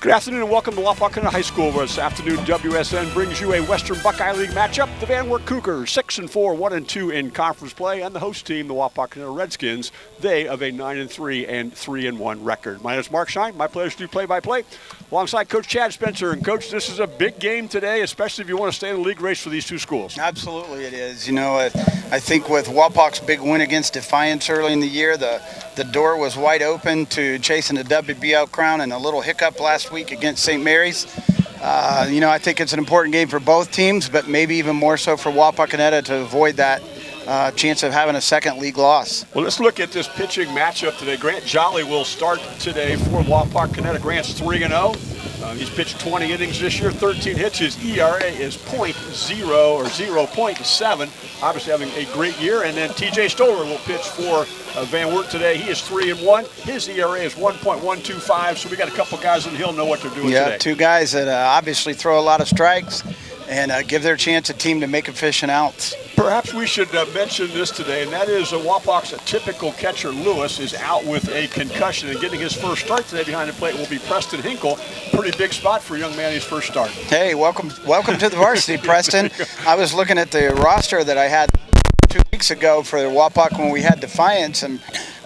Good afternoon and welcome to Wapakoneta High School this afternoon WSN brings you a Western Buckeye League matchup. The Van Wert Cougars, 6 and 4, 1 and 2 in conference play, and the host team, the Wapakoneta Redskins, they of a 9 and 3 and 3 and 1 record. My name is Mark Shine. My pleasure to do play by play alongside Coach Chad Spencer. And Coach, this is a big game today, especially if you want to stay in the league race for these two schools. Absolutely, it is. You know, I think with Wapak's big win against Defiance early in the year, the the door was wide open to chasing the WBL crown, and a little hiccup last week against St. Mary's. Uh, you know, I think it's an important game for both teams, but maybe even more so for Wapakoneta to avoid that uh, chance of having a second league loss. Well, let's look at this pitching matchup today. Grant Jolly will start today for Wapakoneta. Grant's 3 0. Uh, he's pitched 20 innings this year, 13 hits. His ERA is .0 or 0.7. Obviously having a great year. And then TJ Stoller will pitch for uh, Van Wert today. He is 3 and 1. His ERA is 1.125. So we got a couple guys in the hill know what they're doing yeah, today. two guys that uh, obviously throw a lot of strikes and uh, give their chance a team to make efficient outs. Perhaps we should uh, mention this today, and that is uh, Wapak's typical catcher Lewis is out with a concussion, and getting his first start today behind the plate will be Preston Hinkle. Pretty big spot for a young man his first start. Hey, welcome, welcome to the varsity, Preston. I was looking at the roster that I had two weeks ago for Wapak when we had Defiance, and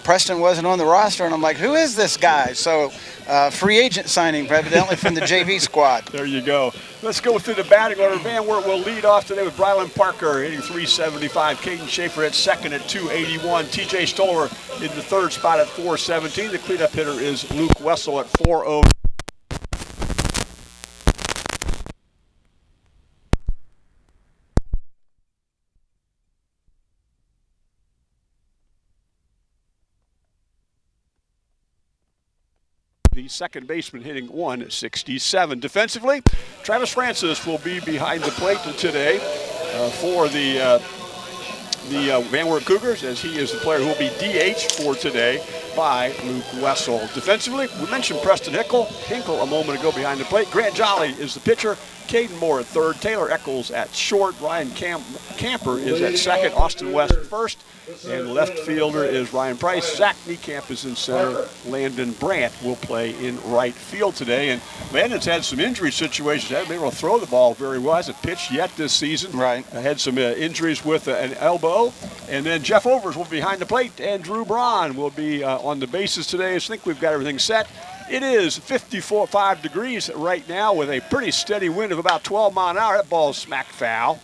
Preston wasn't on the roster, and I'm like, who is this guy? So, uh, free agent signing, evidently from the JV squad. There you go. Let's go through the batting order. Van Wert will lead off today with Brylan Parker hitting 375. Caden Schaefer at second at 281. TJ Stoller in the third spot at 417. The cleanup hitter is Luke Wessel at 409. The second baseman hitting 167. Defensively, Travis Francis will be behind the plate today uh, for the uh, the uh, Van Wert Cougars as he is the player who will be DH for today by Luke Wessel. Defensively, we mentioned Preston Hinkle. Hinkle a moment ago behind the plate. Grant Jolly is the pitcher. Caden Moore at third. Taylor Eccles at short. Ryan Camp Camper is at second. Austin West first. And left fielder is Ryan Price. Zach Niekamp is in center. Landon Brandt will play in right field today. And Landon's had some injury situations. Hasn't been able to throw the ball very well. Hasn't pitched yet this season. Right. Had some uh, injuries with uh, an elbow. And then Jeff Overs will be behind the plate. And Drew Braun will be uh, on the bases today. I think we've got everything set. It is 54, 5 degrees right now with a pretty steady wind of about 12 mile an hour. That ball is smack foul.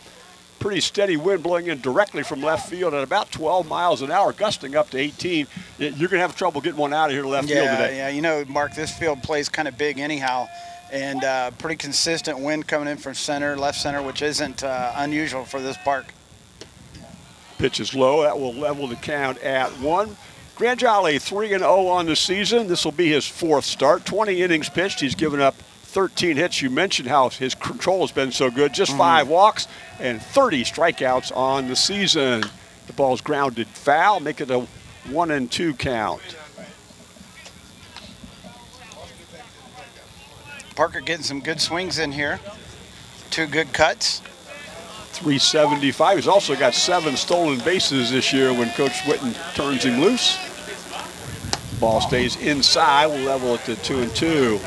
Pretty steady wind blowing in directly from left field at about 12 miles an hour, gusting up to 18. You're going to have trouble getting one out of here to left yeah, field today. Yeah, you know, Mark, this field plays kind of big anyhow, and uh, pretty consistent wind coming in from center, left center, which isn't uh, unusual for this park. Pitch is low. That will level the count at one. Grant Jolly 3 0 on the season. This will be his fourth start. 20 innings pitched. He's given up 13 hits. You mentioned how his control has been so good. Just mm-hmm. five walks and 30 strikeouts on the season. The ball's grounded foul, make it a one and two count. Parker getting some good swings in here. Two good cuts. 375. He's also got seven stolen bases this year when Coach Witten turns him loose. Ball stays inside. We'll level it to two and two.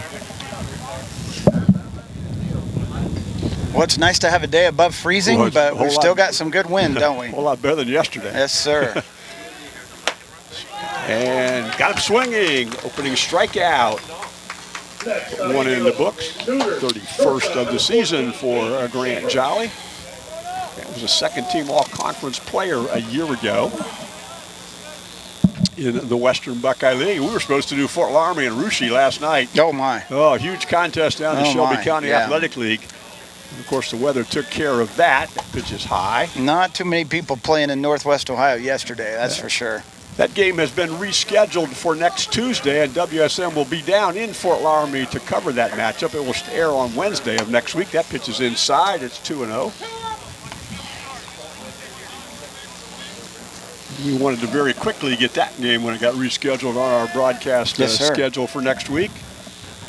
Well, it's nice to have a day above freezing, well, but we've still got some good wind, don't we? a whole lot better than yesterday. Yes, sir. and got him swinging. Opening strikeout. One in the books. 31st of the season for uh, Grant Jolly. That was a second team all-conference player a year ago in the Western Buckeye League. We were supposed to do Fort Loramie and Russia last night. Oh, my. Oh, huge contest down in oh Shelby my. County yeah. Athletic League. And of course, the weather took care of that. Pitch is high. Not too many people playing in Northwest Ohio yesterday, that's yeah. for sure. That game has been rescheduled for next Tuesday, and WSM will be down in Fort Loramie to cover that matchup. It will air on Wednesday of next week. That pitch is inside. It's 2 0. We wanted to very quickly get that game when it got rescheduled on our broadcast yes, uh, schedule for next week.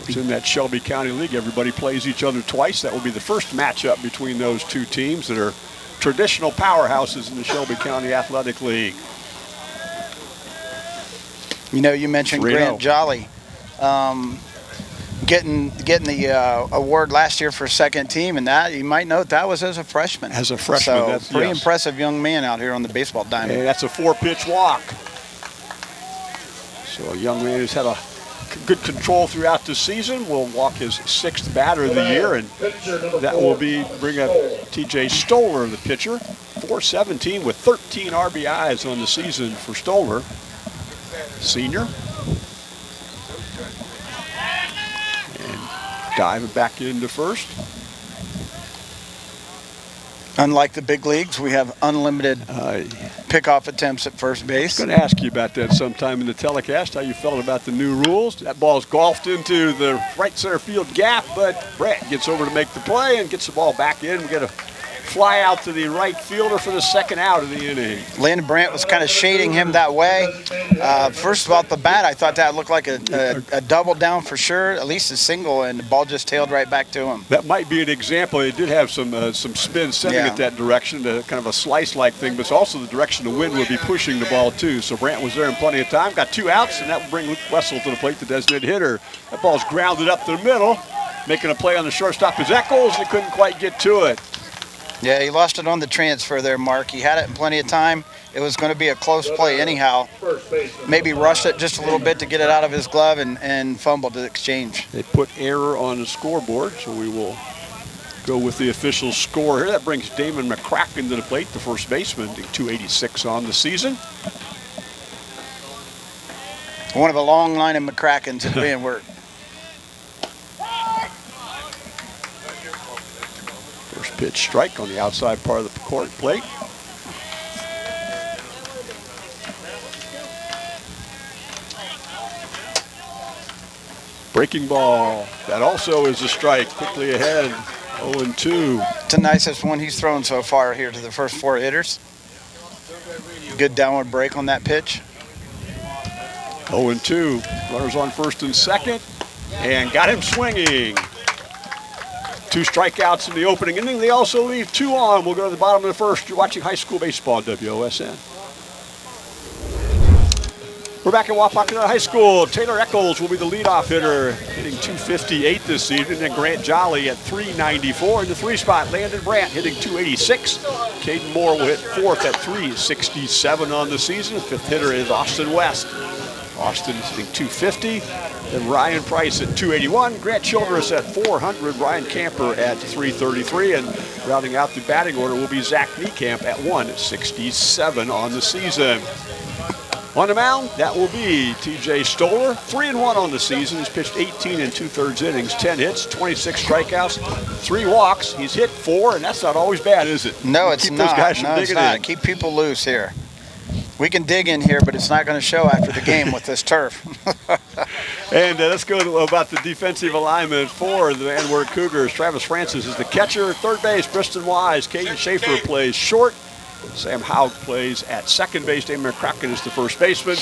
It's in that Shelby County League. Everybody plays each other twice. That will be the first matchup between those two teams that are traditional powerhouses in the Shelby County Athletic League. You know, you mentioned Grant Jolly. Um, getting getting the uh, award last year for second team, and that you might note that was as a freshman. As a freshman, so that's- pretty yes. impressive young man out here on the baseball diamond. And that's a four-pitch walk. So a young man who's had a good control throughout the season will walk his sixth batter of the year, and that will be bring up T.J. Stoller, the pitcher, 417 with 13 RBIs on the season for Stoller, senior. Diving back into first. Unlike the big leagues, we have unlimited Uh, pickoff attempts at first base. going to ask you about that sometime in the telecast, how you felt about the new rules. That ball's golfed into the right center field gap, but Brett gets over to make the play and gets the ball back in. We get a fly out to the right fielder for the second out of the inning. Landon Brandt was kind of shading him that way. Uh, first of all, at the bat, I thought that looked like a, a, a double down for sure, at least a single, and the ball just tailed right back to him. That might be an example. It did have some uh, some spin sending Yeah. it that direction, uh, kind of a slice-like thing, but it's also the direction the wind would be pushing the ball too. So Brandt was there in plenty of time, got two outs, and that will bring Luke Wessel to the plate, the designated hitter. That ball's grounded up the middle, making a play on the shortstop is Eccles. He couldn't quite get to it. Yeah, he lost it on the transfer there, Mark. He had it in plenty of time. It was going to be a close play anyhow. Maybe rushed it just a little bit to get it out of his glove and, and fumbled the exchange. They put error on the scoreboard, so we will go with the official score here. That brings Damon McCracken to the plate, the first baseman, hitting 286 on the season. One of a long line of McCrackens at being worked. Pitch strike on the outside part of the court plate. Breaking ball. That also is a strike. Quickly ahead. 0 2. It's the nicest one he's thrown so far here to the first four hitters. Good downward break on that pitch. 0 2. Runners on first and second. And got him swinging. Two strikeouts in the opening inning. They also leave two on. We'll go to the bottom of the first. You're watching high school baseball WOSN. We're back at Wapakoneta High School. Taylor Eccles will be the leadoff hitter, hitting 258 this season. And Grant Jolly at 394 in the three spot. Landon Brandt hitting 286. Caden Moore will hit fourth at 367 on the season. Fifth hitter is Austin West. Austin hitting 250. Then Ryan Price at 281. Grant Childress at 400. Ryan Camper at 333. And rounding out the batting order will be Zach Niekamp at 167 on the season. On the mound, that will be TJ Stoller. Three and one on the season. He's pitched 18 and two thirds innings, 10 hits, 26 strikeouts, three walks. He's hit four, and that's not always bad, is it? No, it's Keep not. those guys from no, it's not. in. Keep people loose here. We can dig in here, but it's not going to show after the game with this turf. And uh, let's go to, about the defensive alignment for the Van Cougars. Travis Francis is the catcher. Third base, Briston Wise. Caden Schaefer plays short. Sam Haug plays at second base. Damon McCracken is the first baseman.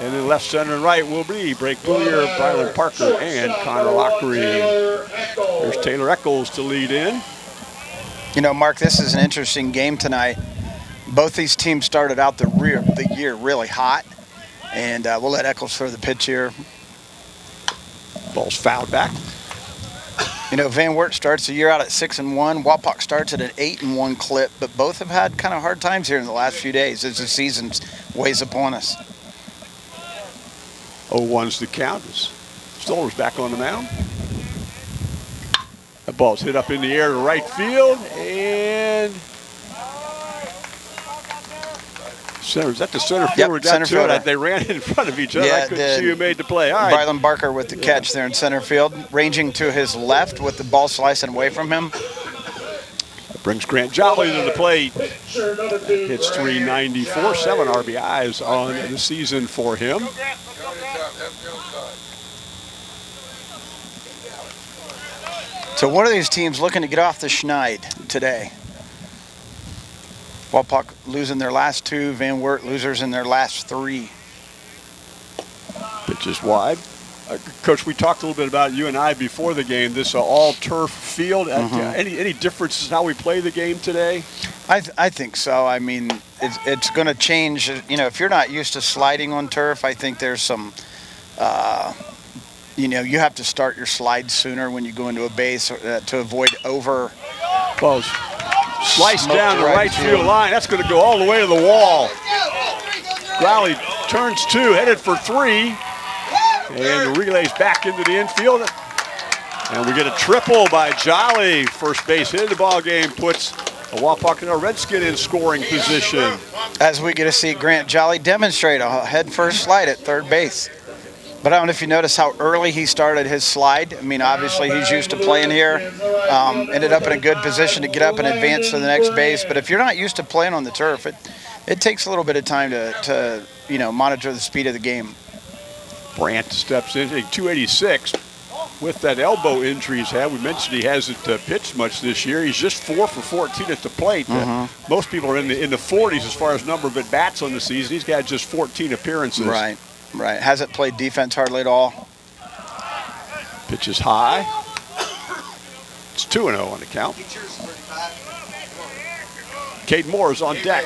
And then left, center, and right will be Blake Booyer, Brylan Parker, and Connor Lockery. There's Taylor Eccles to lead in. You know, Mark, this is an interesting game tonight. Both these teams started out the, rear, the year really hot, and uh, we'll let Eccles throw the pitch here. Ball's fouled back. You know, Van Wert starts the year out at six and one. Wapak starts at an eight and one clip, but both have had kind of hard times here in the last few days as the season weighs upon us. 0-1's the count. Stoller's back on the mound. That ball's hit up in the air to right field, and center. Is that the center fielder? center it? fielder. They ran in front of each other. Yeah, I couldn't the- see who made the play. All right. Brylan Parker with the catch there in center field, ranging to his left with the ball slicing away from him. That brings Grant Jolly to the plate. Hits 394, seven RBIs on the season for him. So one of these teams looking to get off the schneid today. Wapak losing their last two, Van Wert losers in their last three. Pitch is wide. Uh, Coach, we talked a little bit about you and I before the game. This uh, all turf field. Uh, Mhm. any any differences in how we play the game today? I, th- I think so. I mean, it's, it's going to change. You know, if you're not used to sliding on turf, I think there's some uh, you know, you have to start your slide sooner when you go into a base uh, to avoid over. Well, sliced Smoked down the right right field. field line. That's going to go all the way to the wall. Growley turns two, headed for three, and relays back into the infield. And we get a triple by Jolly. First base hit of the ball game puts a Wapakoneta Redskin in scoring position. As we get to see Grant Jolly demonstrate a head first slide at third base. But I don't know if you notice how early he started his slide. I mean, obviously he's used to playing here. Um, ended up in a good position to get up and advance to the next base. But if you're not used to playing on the turf, it it takes a little bit of time to, to you know monitor the speed of the game. Brandt steps in, hitting 286 with that elbow injury he's had. We mentioned he hasn't uh, pitched much this year. He's just four for 14 at the plate. Uh, most people are in the in the 40s as far as number of at bats on the season. He's got just 14 appearances. Right, right. Hasn't played defense hardly at all. Pitch is high. It's 2 0 on the count. Cade Moore is on deck.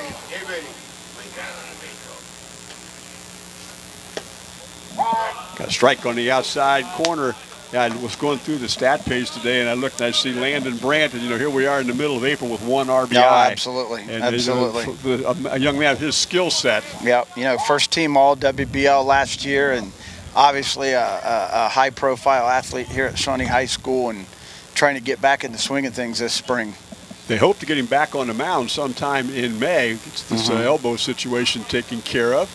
Got a strike on the outside corner. Yeah, I was going through the stat page today, and I looked and I see Landon Brandt, and you know here we are in the middle of April with one RBI. No, absolutely, And, absolutely. a, a young man of his skill set. Yep, you know, first team All WBL last year, and obviously a, a, a high-profile athlete here at Shawnee High School, and trying to get back in the swing of things this spring. They hope to get him back on the mound sometime in May. It's this uh, elbow situation taken care of.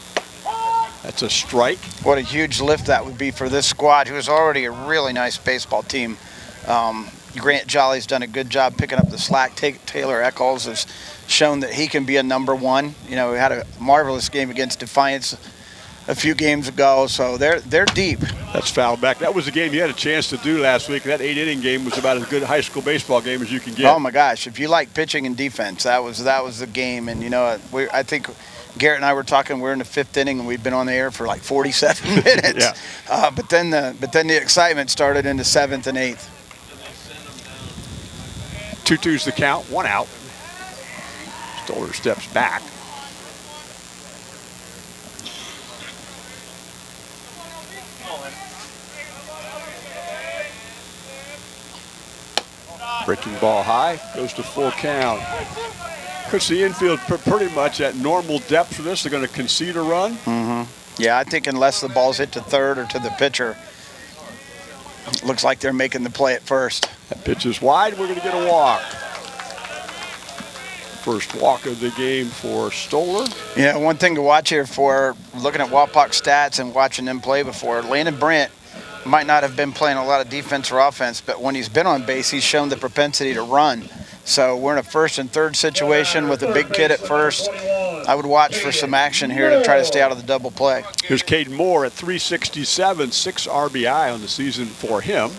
That's a strike. What a huge lift that would be for this squad, who is already a really nice baseball team. Um, Grant Jolly's done a good job picking up the slack. Ta- Taylor Eccles has shown that he can be a number one. You know, we had a marvelous game against Defiance a few games ago, so they're they're deep. That's foul back. That was the game you had a chance to do last week. That eight inning game was about as good a high school baseball game as you can get. Oh my gosh! If you like pitching and defense, that was that was the game. And you know, we I think Garrett and I were talking. We're in the fifth inning, and we've been on the air for like 47 minutes. Yeah. Uh, but then the but then the excitement started in the seventh and eighth. Two twos the count, one out. Stoller steps back. Breaking ball high, goes to full count. Puts the infield pr- pretty much at normal depth for this. They're going to concede a run. Mm -hmm. Yeah, I think unless the ball's hit to third or to the pitcher, looks like they're making the play at first. That pitch is wide. We're going to get a walk. First walk of the game for Stoller. Yeah, one thing to watch here for looking at Wapak stats and watching them play before, Landon Brandt might not have been playing a lot of defense or offense, but when he's been on base, he's shown the propensity to run. So we're in a first and third situation with a big kid at first. I would watch for some action here to try to stay out of the double play. Here's Caden Moore at 367, six RBI on the season for him.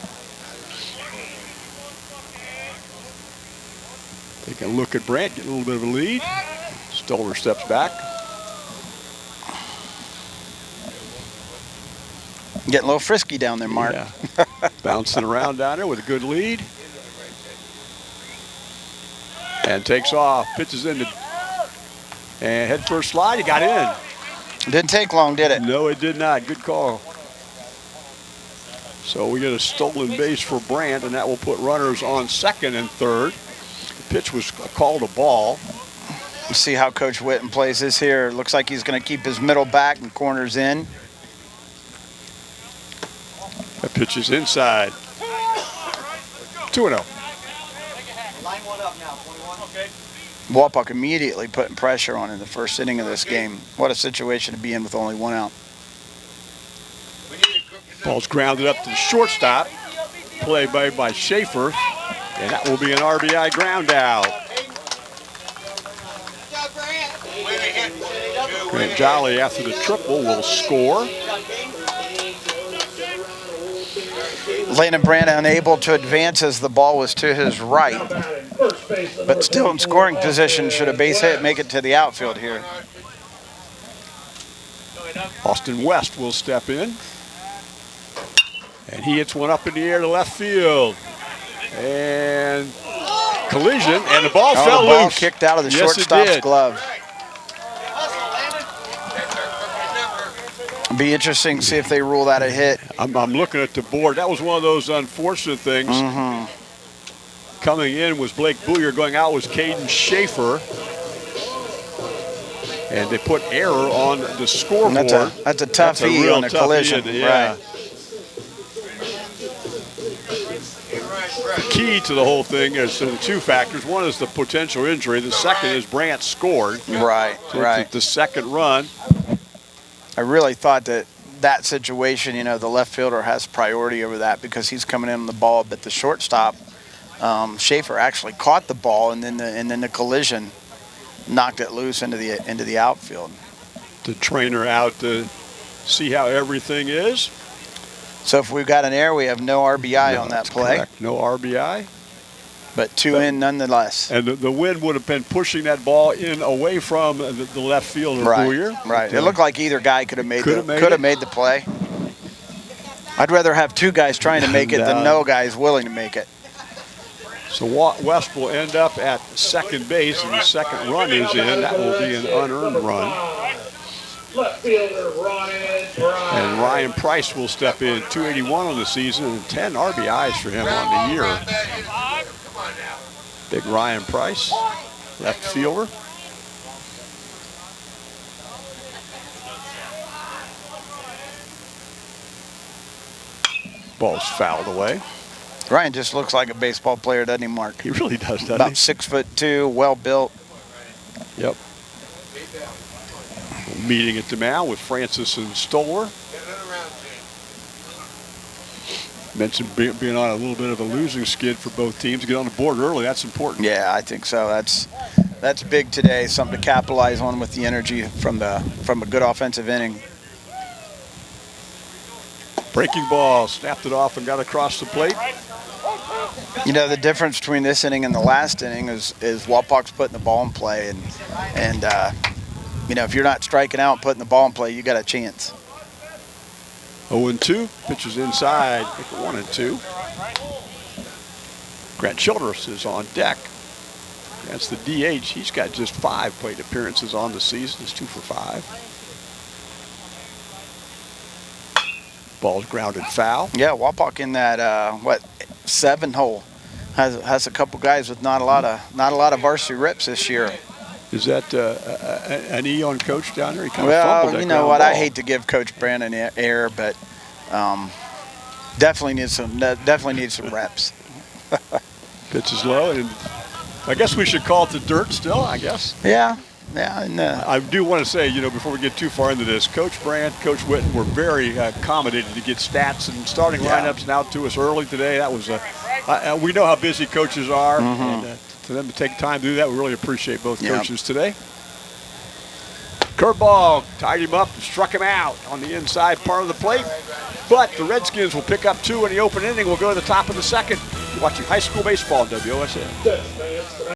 Take a look at Brandt, get a little bit of a lead. Stoller steps back. Getting a little frisky down there, Mark. Yeah. Bouncing around down there with a good lead. And takes off, pitches into, and head first slide, he got in. Didn't take long, did it? No, it did not. Good call. So we get a stolen base for Brandt, and that will put runners on second and third. The pitch was called a ball. Let's see how Coach Witten plays this here. Looks like he's going to keep his middle back and corners in. That pitch is inside. 2 0. Wapak immediately putting pressure on in the first inning of this game. What a situation to be in with only one out. Ball's grounded up to the shortstop. Play by, by Schaefer. And that will be an RBI ground out. Grant Jolly, after the triple, will score. Landon Brandt unable to advance as the ball was to his right, but still in scoring position. Should a base hit make it to the outfield here? Austin West will step in. And he hits one up in the air to left field. And collision, and the ball Oh, fell the ball loose. kicked out of the Yes, shortstop's glove. Be interesting to see if they rule that a hit. I'm, I'm looking at the board. That was one of those unfortunate things. Mm-hmm. Coming in was Blake Booyer. Going out was Caden Schaefer. And they put error on the scoreboard. That's a that's a tough That's a E on a collision. E, yeah. Right. The key to the whole thing is the two factors. One is the potential injury. The second is Brandt scored. Right. So Right. The, the second run. I really thought that that situation, you know, the left fielder has priority over that because he's coming in on the ball, but the shortstop, um, Schaefer actually caught the ball, and then the and then the collision knocked it loose into the into the outfield. The trainer out to see how everything is. So if we've got an error, we have no RBI No, on that play, correct. No RBI. but two in nonetheless. And the, the wind would have been pushing that ball in away from the, the left fielder, Right, Booyer. right. But, It looked like either guy could have made Could the have made could it. have made the play. I'd rather have two guys trying to make it No. than no guys willing to make it. So West will end up at second base, and the second run is in. That will be an unearned run. And Ryan Price will step in, 281 on the season and 10 RBIs for him on the year. Big Ryan Price, left fielder. Ball's fouled away. Ryan just looks like a baseball player, doesn't he, Mark? He really does, doesn't About he? six foot two, well built. Yep. Meeting at the mound with Francis and Stoller. Mentioned be- being on a little bit of a losing skid for both teams. Get on the board early, that's important. Yeah, I think so. That's that's big today. Something to capitalize on with the energy from the from a good offensive inning. Breaking ball, snapped it off and got across the plate. You know, the difference between this inning and the last inning is is Wapak's putting the ball in play, and and uh, you know if you're not striking out and putting the ball in play, you got a chance. 0 and 2. Pitches inside. Make it 1 and 2. Grant Childress is on deck. That's the DH. He's got just five plate appearances on the season. He's two for five. Ball's grounded foul. Yeah, Wapak in that uh, what seven hole has has a couple guys with not a lot of not a lot of varsity reps this year. Is that uh, an E on coach down there? He kind of Well, fumbled you know what? I hate to give Coach Brandon air, but um, definitely needs some definitely needs some reps. Pitch is low, and I guess we should call it the dirt still. I guess. Yeah, yeah, and uh, I do want to say, you know, before we get too far into this, Coach Brandt, Coach Witten were very uh, accommodated to get stats and starting Yeah. lineups out to us early today. That was a, uh, we know how busy coaches are, and uh, for them to take time to do that, we really appreciate both Mm-hmm. Coaches today. Curveball tied him up and struck him out on the inside part of the plate. But the Redskins will pick up two in the open inning. We'll go to the top of the second. You're watching high school baseball on WOSN.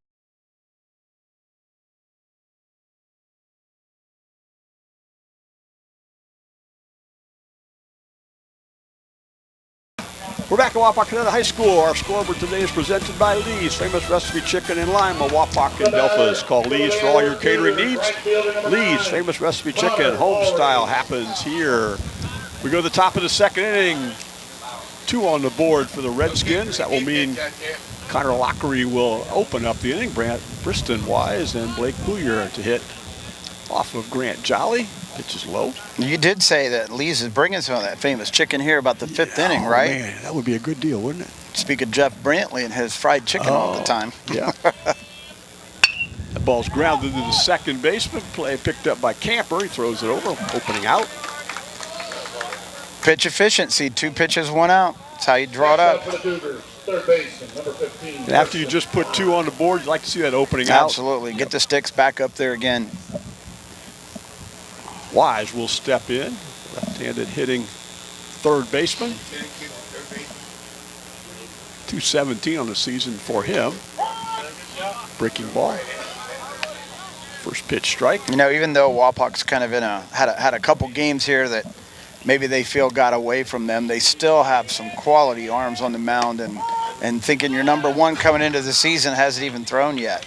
We're back at Wapakoneta High School. Our scoreboard today is presented by Lee's Famous Recipe Chicken in Lima, Wapak and Delphos. Call Lee's for all your catering needs. Lee's Famous Recipe Chicken, home style happens here. We go to the top of the second inning. Two on the board for the Redskins. That will mean Connor Lockery will open up the inning. Brant Briston Wise and Blake Booyer to hit off of Grant Jolly. Pitch is low. you did say that Lee's is bringing some of that famous chicken here about the fifth inning, Oh, right? Man, that would be a good deal, wouldn't it? Speak of Jeff Brantley and his fried chicken all the Oh. time. Yeah. the ball's grounded to the second baseman. Play picked up by Camper. He throws it over, opening out. Pitch efficiency, two pitches, one out. That's how you draw it up. For the Cougars, number 15. And after you just put two on the board, you'd like to see that opening out. Absolutely. Get the sticks back up there again. Wise will step in. Left-handed hitting third baseman. 217 on the season for him. Breaking ball. First pitch strike. You know, even though Wapak's kind of in a had a, had a couple games here that maybe they feel got away from them, they still have some quality arms on the mound and and thinking your number one coming into the season hasn't even thrown yet.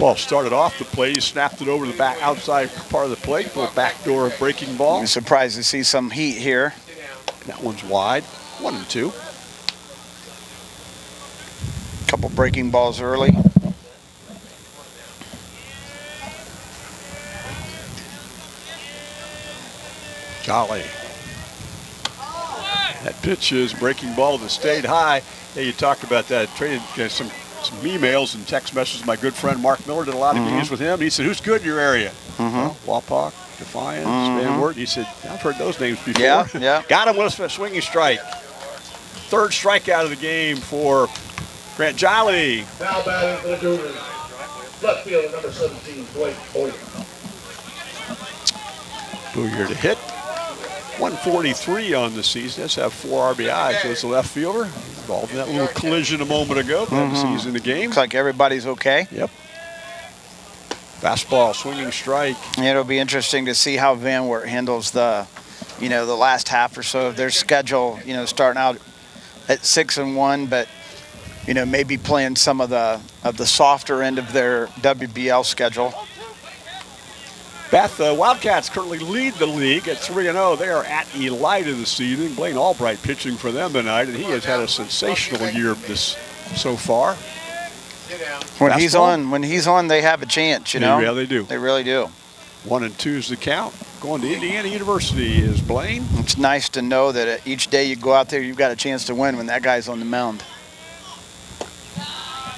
Ball started off the plate. He snapped it over the back outside part of the plate. Little backdoor breaking ball. I'm surprised to see some heat here. That one's wide. One and two. Couple breaking balls early. Jolly. That pitch is breaking ball that stayed high. Hey, you talked about that. Traded uh, some some emails and text messages. My good friend Mark Miller did a lot of mm-hmm. games with him. He said, "Who's good in your area?" Mm-hmm. Well, Wapak, Defiance, Van mm-hmm. Wert. He said, "I've heard those names before." Yeah, yeah. Got him with a swinging strike. Third strikeout of the game for Grant Jolly. Now batting for the Cougars. Left fielder, number 17, Blake Boyd. Booyer to hit. 143 on the season. Let's have four RBIs as the left fielder. Involved in that little collision a moment ago. Glad to see he's in the mm-hmm. game. Looks like everybody's okay. Yep. Fastball, swinging strike. It'll be interesting to see how Van Wert handles the, you know, the last half or so of their schedule. You know, starting out at six and one, but you know maybe playing some of the of the softer end of their WBL schedule. Bath uh, Wildcats currently lead the league at 3 0. They are at Elida this evening. Blaine Albright pitching for them tonight, and he has had a sensational year this so far. When he's on, when he's on, they have a chance. You know, Yeah, they do. They really do. One and two is the count. Going to Indiana University is Blaine. It's nice to know that uh, each day you go out there, you've got a chance to win when that guy's on the mound.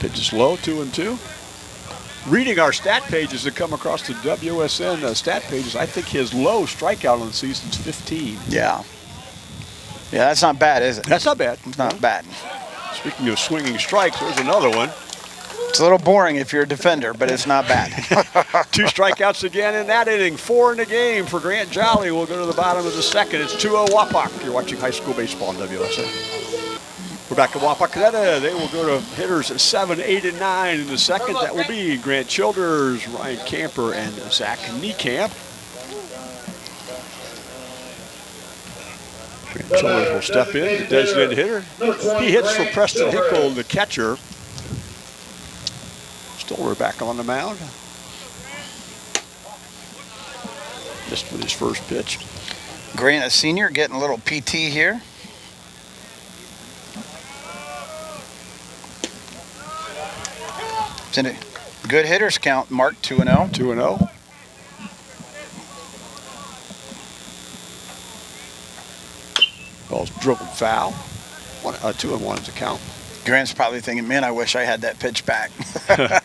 Pitch is low, two and two. Reading our stat pages that come across the WSN uh, stat pages, I think his low strikeout on the season is 15. Yeah. Yeah, that's not bad, is it? That's not bad. It's not bad. Speaking of swinging strikes, there's another one. It's a little boring if you're a defender, but it's not bad. Two strikeouts again in that inning. Four in the game for Grant Jolly. We'll go to the bottom of the second. It's 2-0 Wapak. You're watching high school baseball on WSN. We're back at Wapakoneta. They will go to hitters 7, 8, and 9 in the second. That will be Grant Childress, Ryan Camper, and Zach Niekamp. Grant Childress will step in, the designated hitter. He hits for Preston. Hinkle, the catcher. Stoller back on the mound. Just with his first pitch. Grant, a senior, getting a little PT here. A good hitters count, Mark 2 and oh. 0. 2 and 0. Ball's dribbled foul. One, uh, 2 and 1 is the count. Grant's probably thinking, man, I wish I had that pitch back.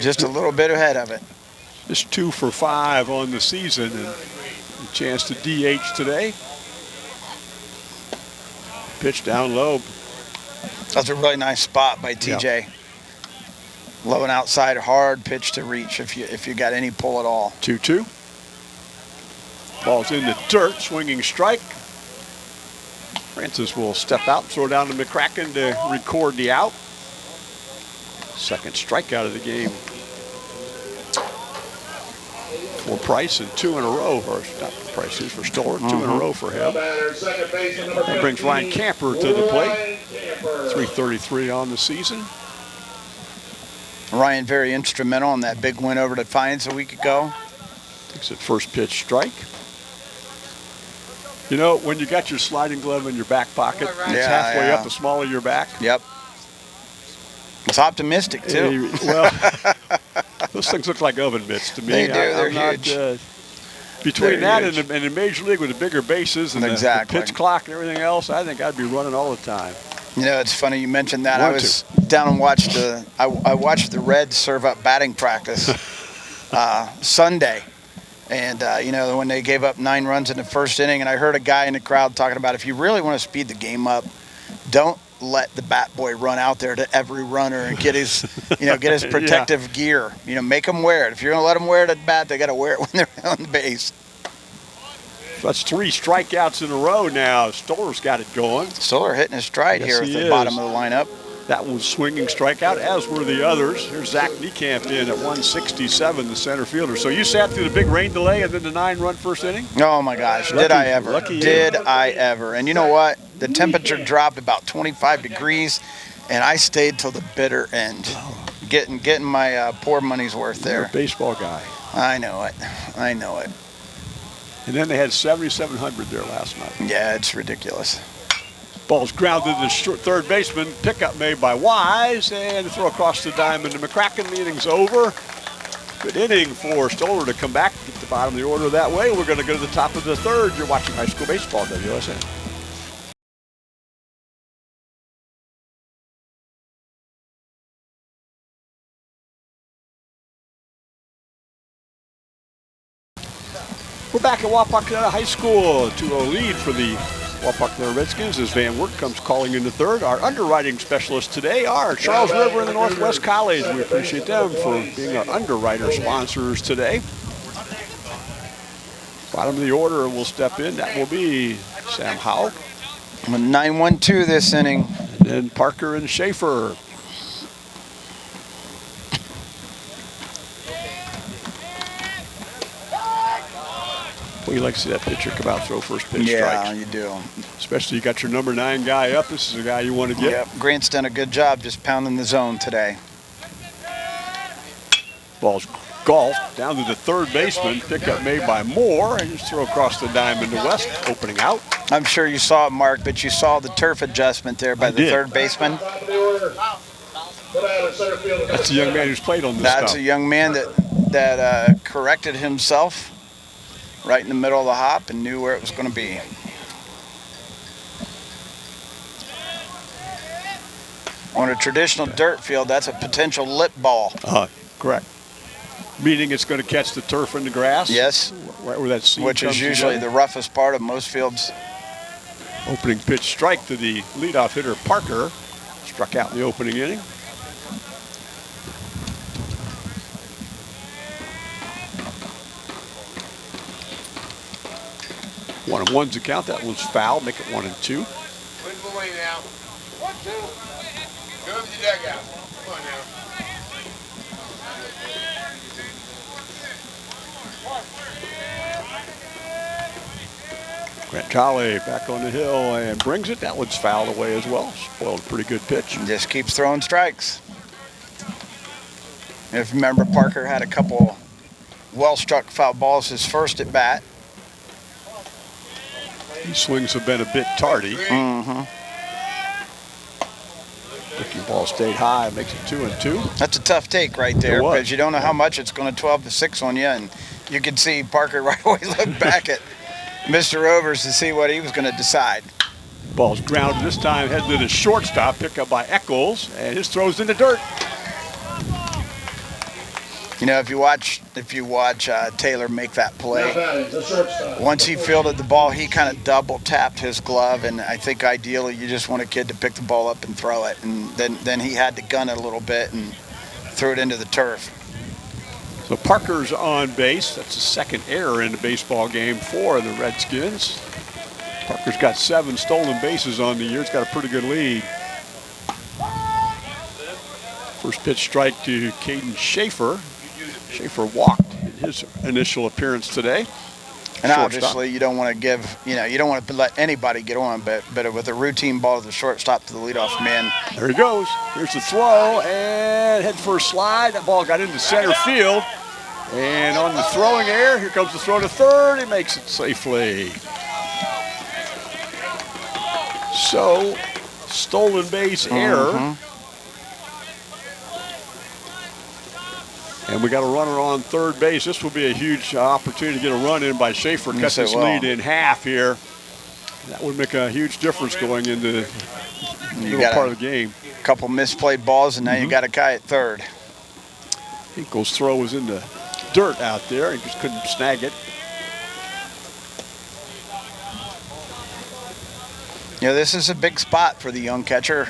Just a little bit ahead of it. Just 2 for 5 on the season and a chance to DH today. Pitch down low. That's a really nice spot by TJ. Low and outside, hard pitch to reach if you if you got any pull at all. 2 2. Ball's in the dirt, swinging strike. Francis will step out, throw down to McCracken to record the out. Second strikeout of the game for Price and two in a row, or not for Price, it's for Stoller, two in a mm-hmm. row for Now him. batter, second baseman, number 15. That brings Ryan Camper to the plate. 333 on the season. Ryan very instrumental in that big win over Defiance a week ago. Takes it first pitch strike. You know, when you got your sliding glove in your back pocket, it's halfway yeah. up the small of your back. Yep. It's optimistic too. Eh, well, those things look like oven mitts to me. They do, I- I'm they're not, huge. uh, between They're that and the, and the major league with the bigger bases and the- the, pitch clock and everything else, I think I'd be running all the time. You know, it's funny you mentioned that. I Want was down and watched the I, I watched the Reds serve up batting practice uh, Sunday, and uh, you know when they gave up nine runs in the first inning, and I heard a guy in the crowd talking about if you really want to speed the game up, don't let the bat boy run out there to every runner and get his you know get his Yeah. protective gear. You know, make them wear it. If you're gonna let them wear it at bat, they got to wear it when they're on the base. That's three strikeouts in a row now. Stoller's got it going. Stoller hitting his stride Yes, here at he the is. bottom of the lineup. That was swinging strikeout, as were the others. Here's Zach Niekamp in at 167, the center fielder. So you sat through the big rain delay and then the nine-run first inning? Oh my gosh, Lucky- did I ever? lucky you. Did I ever? And you know what? The temperature dropped about 25 degrees, and I stayed till the bitter end. getting getting my uh, poor money's worth You're a there. baseball guy. I know it. I know it. And then they had 7,700 there last night. Yeah, it's ridiculous. Ball's grounded to the short third baseman. Pickup made by Wise and throw across the diamond to McCracken. The inning's over. Good inning for Stoller to come back, get the bottom of the order that way. We're going to go to the top of the third. You're watching high school baseball, WSN. Back at Wapakoneta High School. 2-0 lead for the Wapakoneta Redskins as Van Wert comes calling in the third. Our underwriting specialists today are Charles River and the Northwest College. We appreciate them for being our underwriter sponsors today. Bottom of the order will step in. That will be Sam Howe. I'm 9-1-2 this inning. And then Parker and Schaefer. Well, you like to see that pitcher come out, throw first pitch Yeah, strikes. you do. Especially you got your number nine guy up. This is a guy you want to get. Yep. Grant's done a good job just pounding the zone today. Ball's golf down to the third baseman. Pickup made by Moore. And just throw across the diamond to West, opening out. I'm sure you saw it, Mark, but you saw the turf adjustment there by I the did. third baseman. Top of the order. Put out in center field. number That's a young man who's played on this That's stuff. a young man that that uh, corrected himself right in the middle of the hop and knew where it was going to be. On a traditional dirt field, that's a potential lip ball. Uh, correct. Meaning it's going to catch the turf and the grass. Yes, Right where that seam which is usually together. the roughest part of most fields. Opening pitch strike to the leadoff hitter Parker. Struck out in the opening inning. One and one's the count. That one's foul. Make it one and two. Put away now. One, two. Go to the dugout. Come on now. Grant Jolly back on the hill and brings it. That one's fouled away as well. Spoiled a pretty good pitch. just keeps throwing strikes. If you remember, Parker had a couple well-struck foul balls his first at bat. These swings have been a bit tardy. Mm-hmm. Breaking ball stayed high, makes it two and two. That's a tough take right there because you don't know how much it's going to 12 to 6 on you. And you could see Parker right away look back at Mr. Overs to see what he was going to decide. Ball's grounded this time, headed to the shortstop, pick up by Eccles, and his throws in the dirt. You know, if you watch if you watch uh, Taylor make that play, batting, the shortstop. once he fielded the ball, he kind of double tapped his glove. And I think ideally you just want a kid to pick the ball up and throw it. And then, then he had to gun it a little bit and threw it into the turf. So Parker's on base. That's the second error in the baseball game for the Redskins. Parker's got seven stolen bases on the year. He's got a pretty good lead. First pitch strike to Caden Schaefer. Schaefer walked in his initial appearance today. And Shortstop. obviously, you don't want to give, you know, you don't want to let anybody get on, but but with a routine ball to the shortstop to the leadoff man, There he goes. Here's the throw and head for a slide. That ball got into center field. And on the throwing air, here comes the throw to third. He makes it safely. So, stolen base mm-hmm. error. And we got a runner on third base. This will be a huge opportunity to get a run in by Schaefer. Cut this will. lead in half here. That would make a huge difference going into the middle part of the game. A couple misplayed balls, and now Mm-hmm. you got a guy at third. Hinkle's throw was in the dirt out there. He just couldn't snag it. You know, this is a big spot for the young catcher.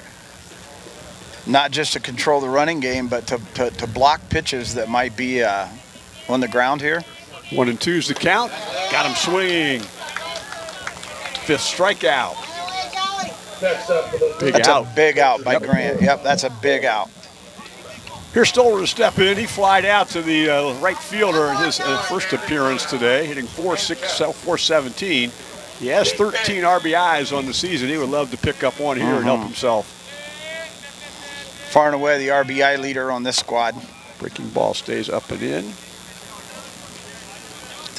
Not just to control the running game, but to, to, to block pitches that might be uh, on the ground here. One and two's the count. Got him swinging. Fifth strikeout. Big That's out. a big out by Yep. Grant. Yep, that's a big out. Here's Stoller to step in. He flied out to the uh, right fielder in his uh, first appearance today, hitting 4-6, uh, 417. He has 13 RBIs on the season. He would love to pick up one here and help himself. Far and away the RBI leader on this squad. Breaking ball stays up and in. I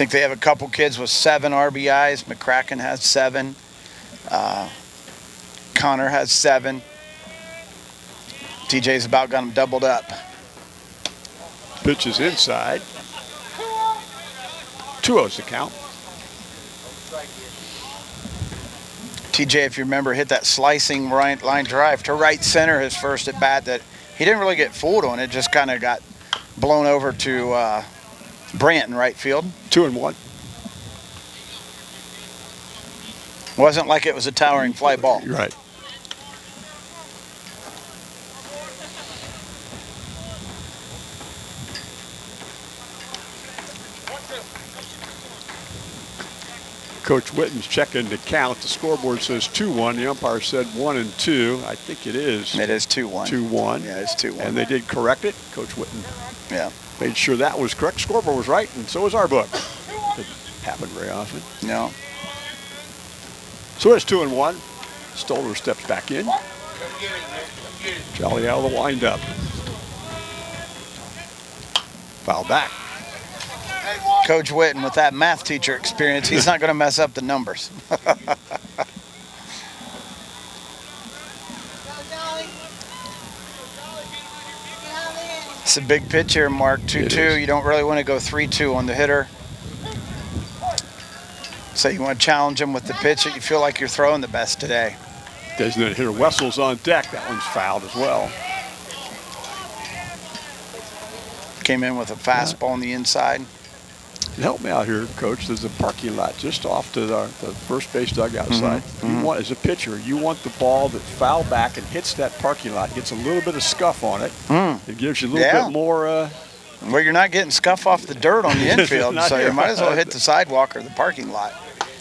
think they have a couple kids with seven RBIs. McCracken has seven. Uh, Connor has seven. TJ's about got them doubled up. Pitch is inside. 2 0's the count. TJ, if you remember, hit that slicing right line drive to right center his first at bat that he didn't really get fooled on. It just kind of got blown over to uh, Brandt in right field. 2 and 1. Wasn't like it was a towering fly ball. You're right. Coach Witten's checking the count. The scoreboard says 2-1. The umpire said 1 and 2. I think it is It is 2-1. 2-1. Yeah, it's 2-1. And they did correct it. Coach Witten Yeah. made sure that was correct. Scoreboard was right, and so was our book. Doesn't happen very often. No. So it's 2 and 1. Stoller steps back in. Come get it, man. Come get it. Jolly out of the windup. Foul back. Coach Witten, with that math teacher experience, he's not going to mess up the numbers. It's a big pitch here, Mark. 2 It 2. is. You don't really want to go 3 2 on the hitter. So you want to challenge him with the pitch that you feel like you're throwing the best today. Designated hitter Wessel's on deck. That one's fouled as well. Came in with a fastball on the inside. Help me out here, Coach. There's a parking lot just off to the, the first base dugout Mm-hmm. side. You want, as a pitcher, you want the ball that foul back and hits that parking lot, gets a little bit of scuff on it. It gives you a little. Yeah. bit more. Uh, Well, you're not getting scuff off the dirt on the infield, so you might as well hit the sidewalk or the parking lot.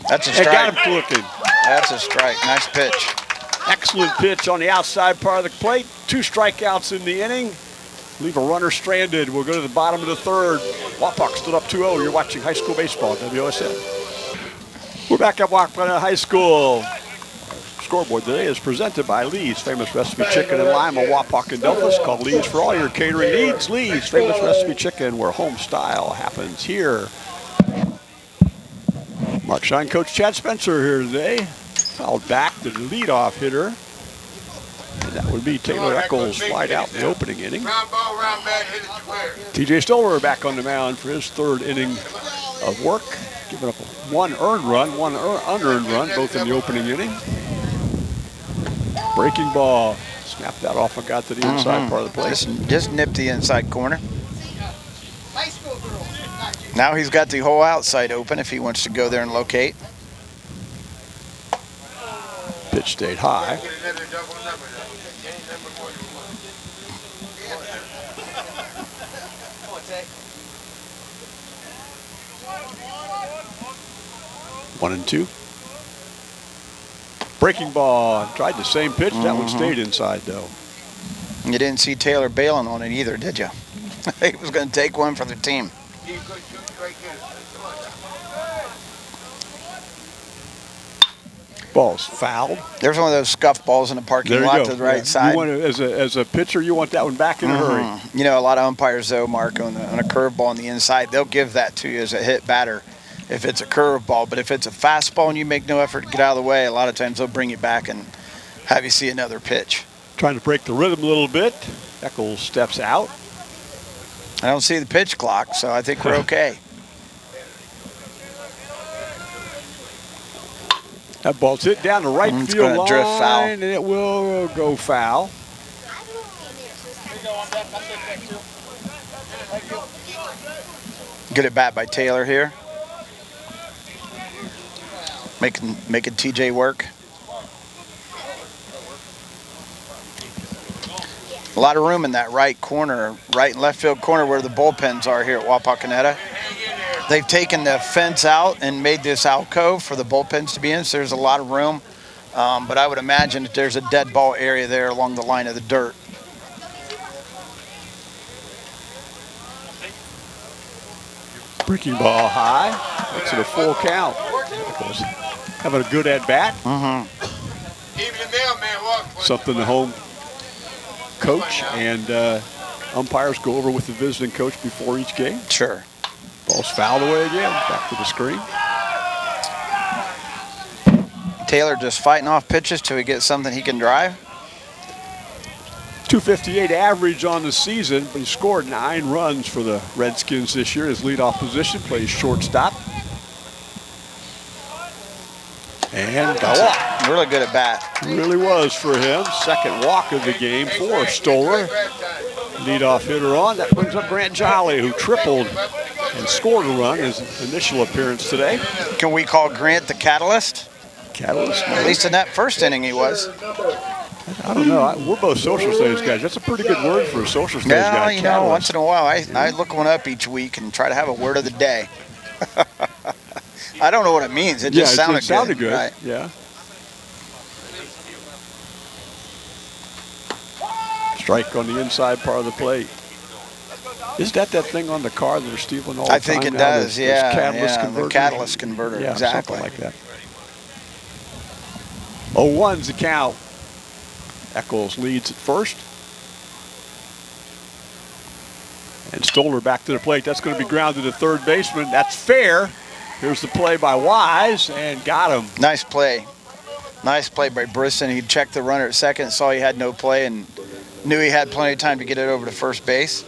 That's a and got strike. him looking. That's a strike. Nice pitch. Excellent pitch on the outside part of the plate. Two strikeouts in the inning. Leave a runner stranded. We'll go to the bottom of the third. Wapak stood up 2-0. You're watching high school baseball, at WSN. We're back at Wapak High School. Scoreboard today is presented by Lee's Famous Recipe Chicken and Lima, Wapak and Delphos. Call Lee's for all your catering needs. Lee's Famous Recipe Chicken, where home style happens here. Mark Shine Coach Chad Spencer here today. Fouled back the leadoff hitter. And that would be Taylor Eccles wide out in the opening inning. Round ball, round bat, hit it square. TJ Stoller back on the mound for his third inning of work, giving up one earned run, one unearned run, both in the opening inning. Breaking ball, snapped that off and got to the inside mm-hmm. part of the plate. Just, just nipped the inside corner. Now he's got the whole outside open if he wants to go there and locate. Pitch stayed high. Get another double number though. Any number more than one. One and two. Breaking ball, tried the same pitch. That one stayed inside though. You didn't see Taylor bailing on it either, did you? he was going to take one for the team. You could shoot straight hitters. Come on now. Ball's fouled. There's one of those scuff balls in the parking lot go. to the right Yeah. side. You want to, as a as a pitcher, you want that one back in a hurry. Mhm. You know, a lot of umpires, though, Mark, on, the, on a curveball on the inside, they'll give that to you as a hit batter if it's a curveball. But if it's a fastball and you make no effort to get out of the way, a lot of times they'll bring you back and have you see another pitch. Trying to break the rhythm a little bit. Eccles steps out. I don't see the pitch clock, so I think we're okay. That ball's hit down the right Mm, it's field line, drift foul. and it will go foul. Good at bat by Taylor here. Making making TJ work. A lot of room in that right corner, right and left field corner where the bullpens are here at Wapakoneta. They've taken the fence out and made this alcove for the bullpens to be in, so there's a lot of room. Um, but I would imagine that there's a dead ball area there along the line of the dirt. Breaking ball high. Makes it a full count. Eccles having a good at bat. Mm-hmm. Even the mailman walked. one. Something the home coach and uh, umpires go over with the visiting coach before each game. Sure. Ball's fouled away again. Back to the screen. Taylor just fighting off pitches till he gets something he can drive. 258 average on the season, but he scored nine runs for the Redskins this year. His leadoff position plays shortstop. And got a walk. Really good at bat. Really was for him. Second walk of the game for Stoller. Leadoff hitter on. That brings up Grant Jolly, who tripled and scored a run his initial appearance today. Can we call Grant the catalyst? Catalyst. At least in that first inning he was. I don't know. We're both social studies guys. That's a pretty good word for a social studies Yeah, guy. you know, once in a while I, I look one up each week and try to have a word of the day. I don't know what it means. It yeah, just sounded, it sounded good. Right. Yeah. Strike on the inside part of the plate. Is that that thing on the car that they're stealing all the time? I think it now? does. Those yeah, catalyst yeah, the catalyst converter. Yeah, exactly. like that. Oh, one's the count. Eccles leads at first. And Stoller back to the plate. That's going to be grounded to third baseman. That's fair. Here's the play by Wise and got him. Nice play. Nice play by Brisson. He checked the runner at second, saw he had no play, and knew he had plenty of time to get it over to first base.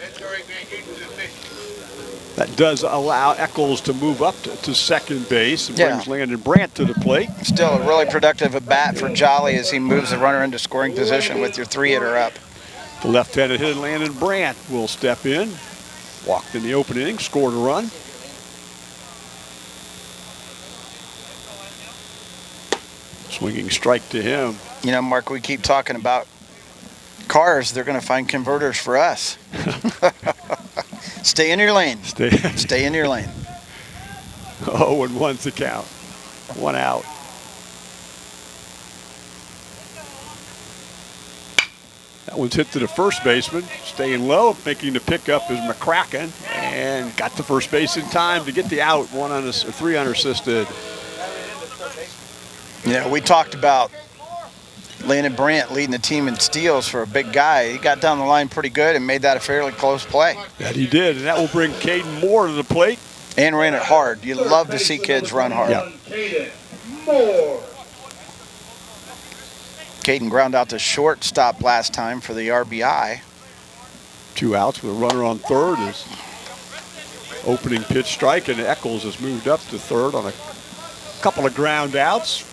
That does allow Eccles to move up to, to second base and Yeah. brings Landon Brandt to the plate. Still a really productive at bat for Jolly as he moves the runner into scoring position with your three hitter up. The left-handed hitter Landon Brandt will step in. Walked in the open inning, scored a run. Swinging strike to him. You know, Mark, we keep talking about cars. They're going to find converters for us. Stay in your lane. Stay. Stay in your lane. oh, and one's the count. One out. That one's hit to the first baseman, staying low, making the pickup is McCracken, and got to first base in time to get the out. One on three unassisted. You know, we talked about Landon Brandt leading the team in steals for a big guy. He got down the line pretty good and made that a fairly close play. That he did, and that will bring Caden Moore to the plate. And ran it hard. You love to see kids run hard. Yeah. Caden Moore. Caden ground out to shortstop last time for the RBI. Two outs with a runner on third is opening pitch strike, and Eccles has moved up to third on a couple of ground outs.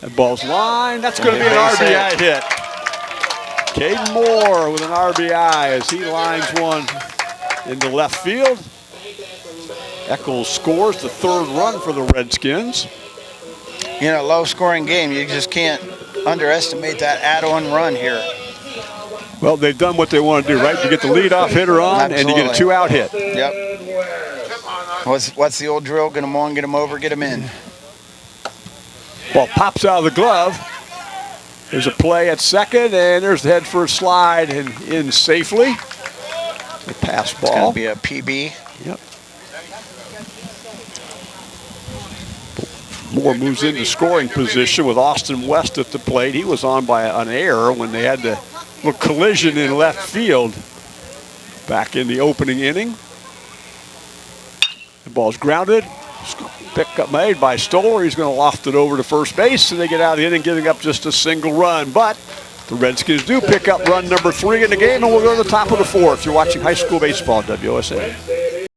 That ball's line. That's going to be an Base hit. RBI hit. Caden Moore with an RBI as he lines one into left field. Eccles scores the third run for the Redskins. You know, low scoring game. You just can't underestimate that add on run here. Well, they've done what they want to do, right? You get the leadoff hitter on, and you get a two-out hit. Yep. What's, what's the old drill? Get them on, get them over, get them in. Ball pops out of the glove. There's a play at second, and there's the head first slide and in safely. The pass ball. It's going to be a PB. Yep. Moore moves into scoring position with Austin West at the plate. He was on by an error when they had the little collision in left field back in the opening inning. The ball's grounded. Pickup made by Stoller. He's going to loft it over to first base, and they get out of the inning, giving up just a single run. But the Redskins do pick up run number three in the game, and we'll go to the top of the fourth. You're watching high school baseball WSN.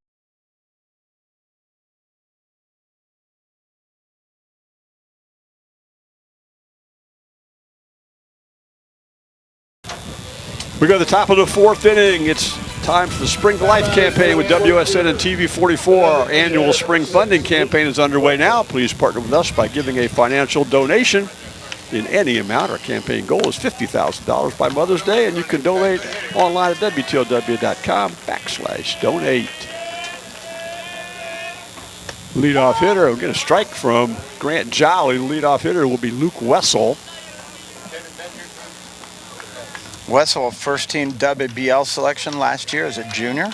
We go to the top of the fourth inning. It's time for the Spring to Life campaign with WSN and TV44. Our annual spring funding campaign is underway now. Please partner with us by giving a financial donation in any amount. Our campaign goal is $50,000 by Mother's Day, and you can donate online at WTOW.com backslash donate. Leadoff hitter, we'll get a strike from Grant Jolly. Leadoff hitter will be Luke Wessel. Wessel, first team WBL selection last year as a junior.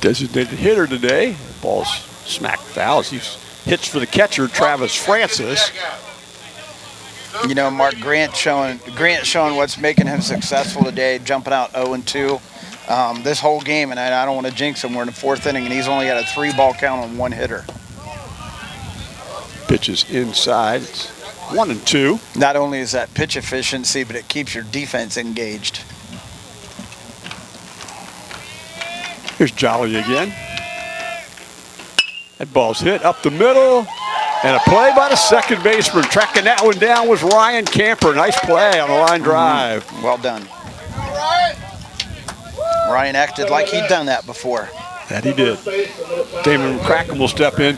designated hitter today. Ball's smacked foul as he hits for the catcher, Travis Francis. You know, Mark Grant showing Grant showing what's making him successful today, jumping out 0-2 Um, this whole game, and I, I don't want to jinx him. We're in the fourth inning, and he's only got a three-ball count on one hitter. Pitches inside. It's one and two. Not only is that pitch efficiency, but it keeps your defense engaged. Here's Jolly again. That ball's hit up the middle. And a play by the second baseman. Tracking that one down was Ryan Camper. Nice play on the line drive. Mm-hmm. Well done. Ryan acted like he'd done that before. That he did. Damon McCracken will step in.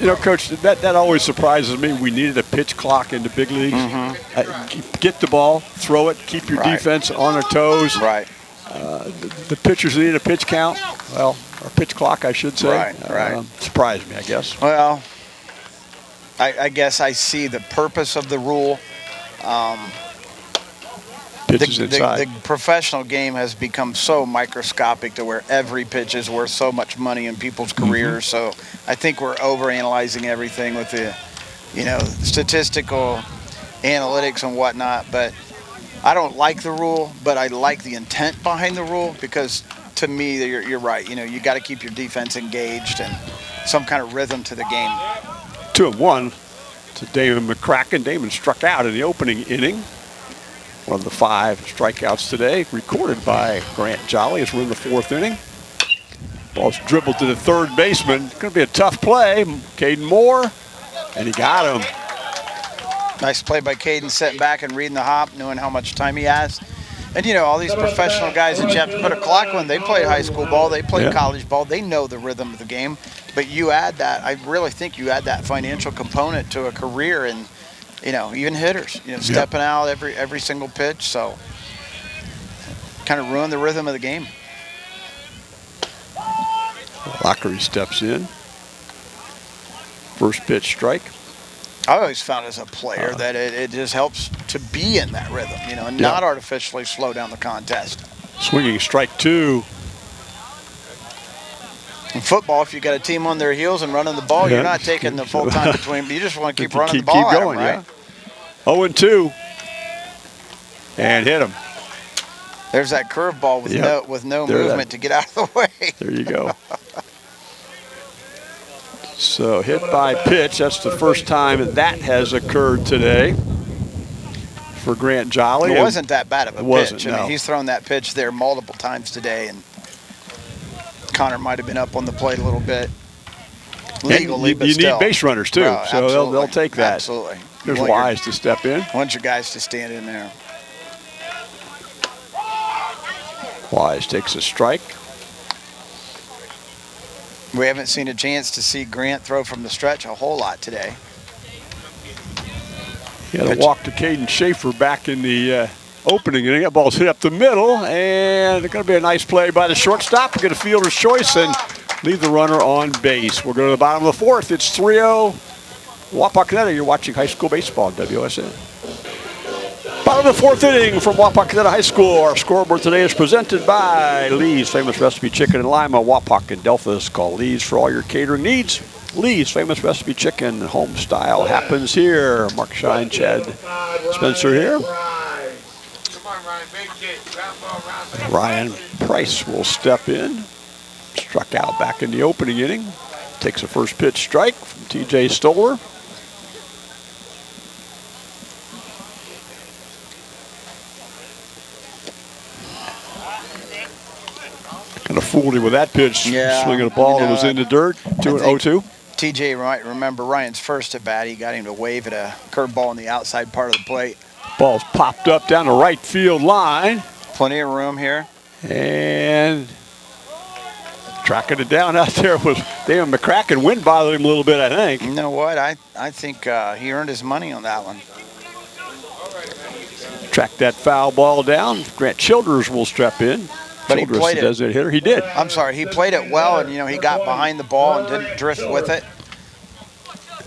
You know, Coach, that, that always surprises me. We needed a pitch clock in the big leagues. Uh, get the ball, throw it, keep your Mm-hmm. Right. defense on their toes. Right. The pitchers need a pitch count. Well, or pitch clock, I should say. Right, right. Um, surprised me, I guess. Well, I, I guess I see the purpose of the rule. The, Pitches the, inside. the professional game has become so microscopic to where every pitch is worth so much money in people's Mm-hmm. careers. So I think we're overanalyzing everything with the, you know, statistical analytics and whatnot. But I don't like the rule, but I like the intent behind the rule because to me, you're, you're right. You know, you got to keep your defense engaged and some kind of rhythm to the game. Two and one to Damon McCracken. Damon struck out in the opening inning. One of the five strikeouts today, recorded by Grant Jolly as we're in the fourth inning. Ball's dribbled to the third baseman. Going to be a tough play. Caden Moore, and he got him. Nice play by Caden, sitting back and reading the hop, knowing how much time he has. And you know, all these professional guys that you have to put a clock on, they play high school ball, they play Yeah. college ball, they know the rhythm of the game. But you add that, I really think you add that financial component to a career and, you know, even hitters, you know, stepping out every every single pitch. So kind of ruin the rhythm of the game. Lockery steps in. First pitch strike. I always found as a player uh-huh. that it, it just helps to be in that rhythm, you know, and Yeah. not artificially slow down the contest. Swinging strike two. In football, if you got a team on their heels and running the ball, Yeah. you're not taking the full time between. But you just want to keep running keep- the ball keep at 'em, going, right? yeah. 0 and 2. And hit him. There's that curveball with Yeah. no with no There that- movement to get out of the way. There you go. So hit by pitch. That's the first time that has occurred today for Grant Jolly. It wasn't that bad of a It pitch. I no. mean, he's thrown that pitch there multiple times today, and Connor might have been up on the plate a little bit. and Legally, you, but you still. need base runners too, so they'll, they'll take that. Absolutely. There's want your- Wise to step in. want your guys to stand in there. Wise takes a strike. We haven't seen a chance to see Grant throw from the stretch a whole lot today. He had a walk to Caden Schaefer back in the uh, opening inning. That ball's hit up the middle, and it's going to be a nice play by the shortstop. Get a fielder's choice and leave the runner on base. We'll go to the bottom of the fourth. It's 3-0 Wapakoneta. You're watching high school baseball WSN. Bottom of the fourth inning from Wapakoneta High School. Our scoreboard today is presented by Lee's Famous Recipe Chicken in Lima, Wapak and Delphos. Call Lee's for all your catering needs. Lee's Famous Recipe Chicken, home style happens here. Mark Shine, Chad Spencer here. Ryan. Big kid. Ground ball, round Ryan Price will step in. Struck out back in the opening inning. Takes a first pitch strike from TJ Stoller. Kind of fooled him with that pitch. Yeah, Swinging a ball you that was in the dirt. 2 think- 0 2. TJ might remember Ryan's first at bat. He got him to wave at a curveball on the outside part of the plate. Ball's popped up down the right field line. Plenty of room here. And tracking it down out there was Damon McCracken. Wind bothered him a little bit, I think. You know what? I I think uh, he earned his money on that one. Track that foul ball down. Grant Childress will step in. But he Childress, played it. designated hitter. He did. I'm sorry, he played it well, and you know he got behind the ball and didn't drift with it.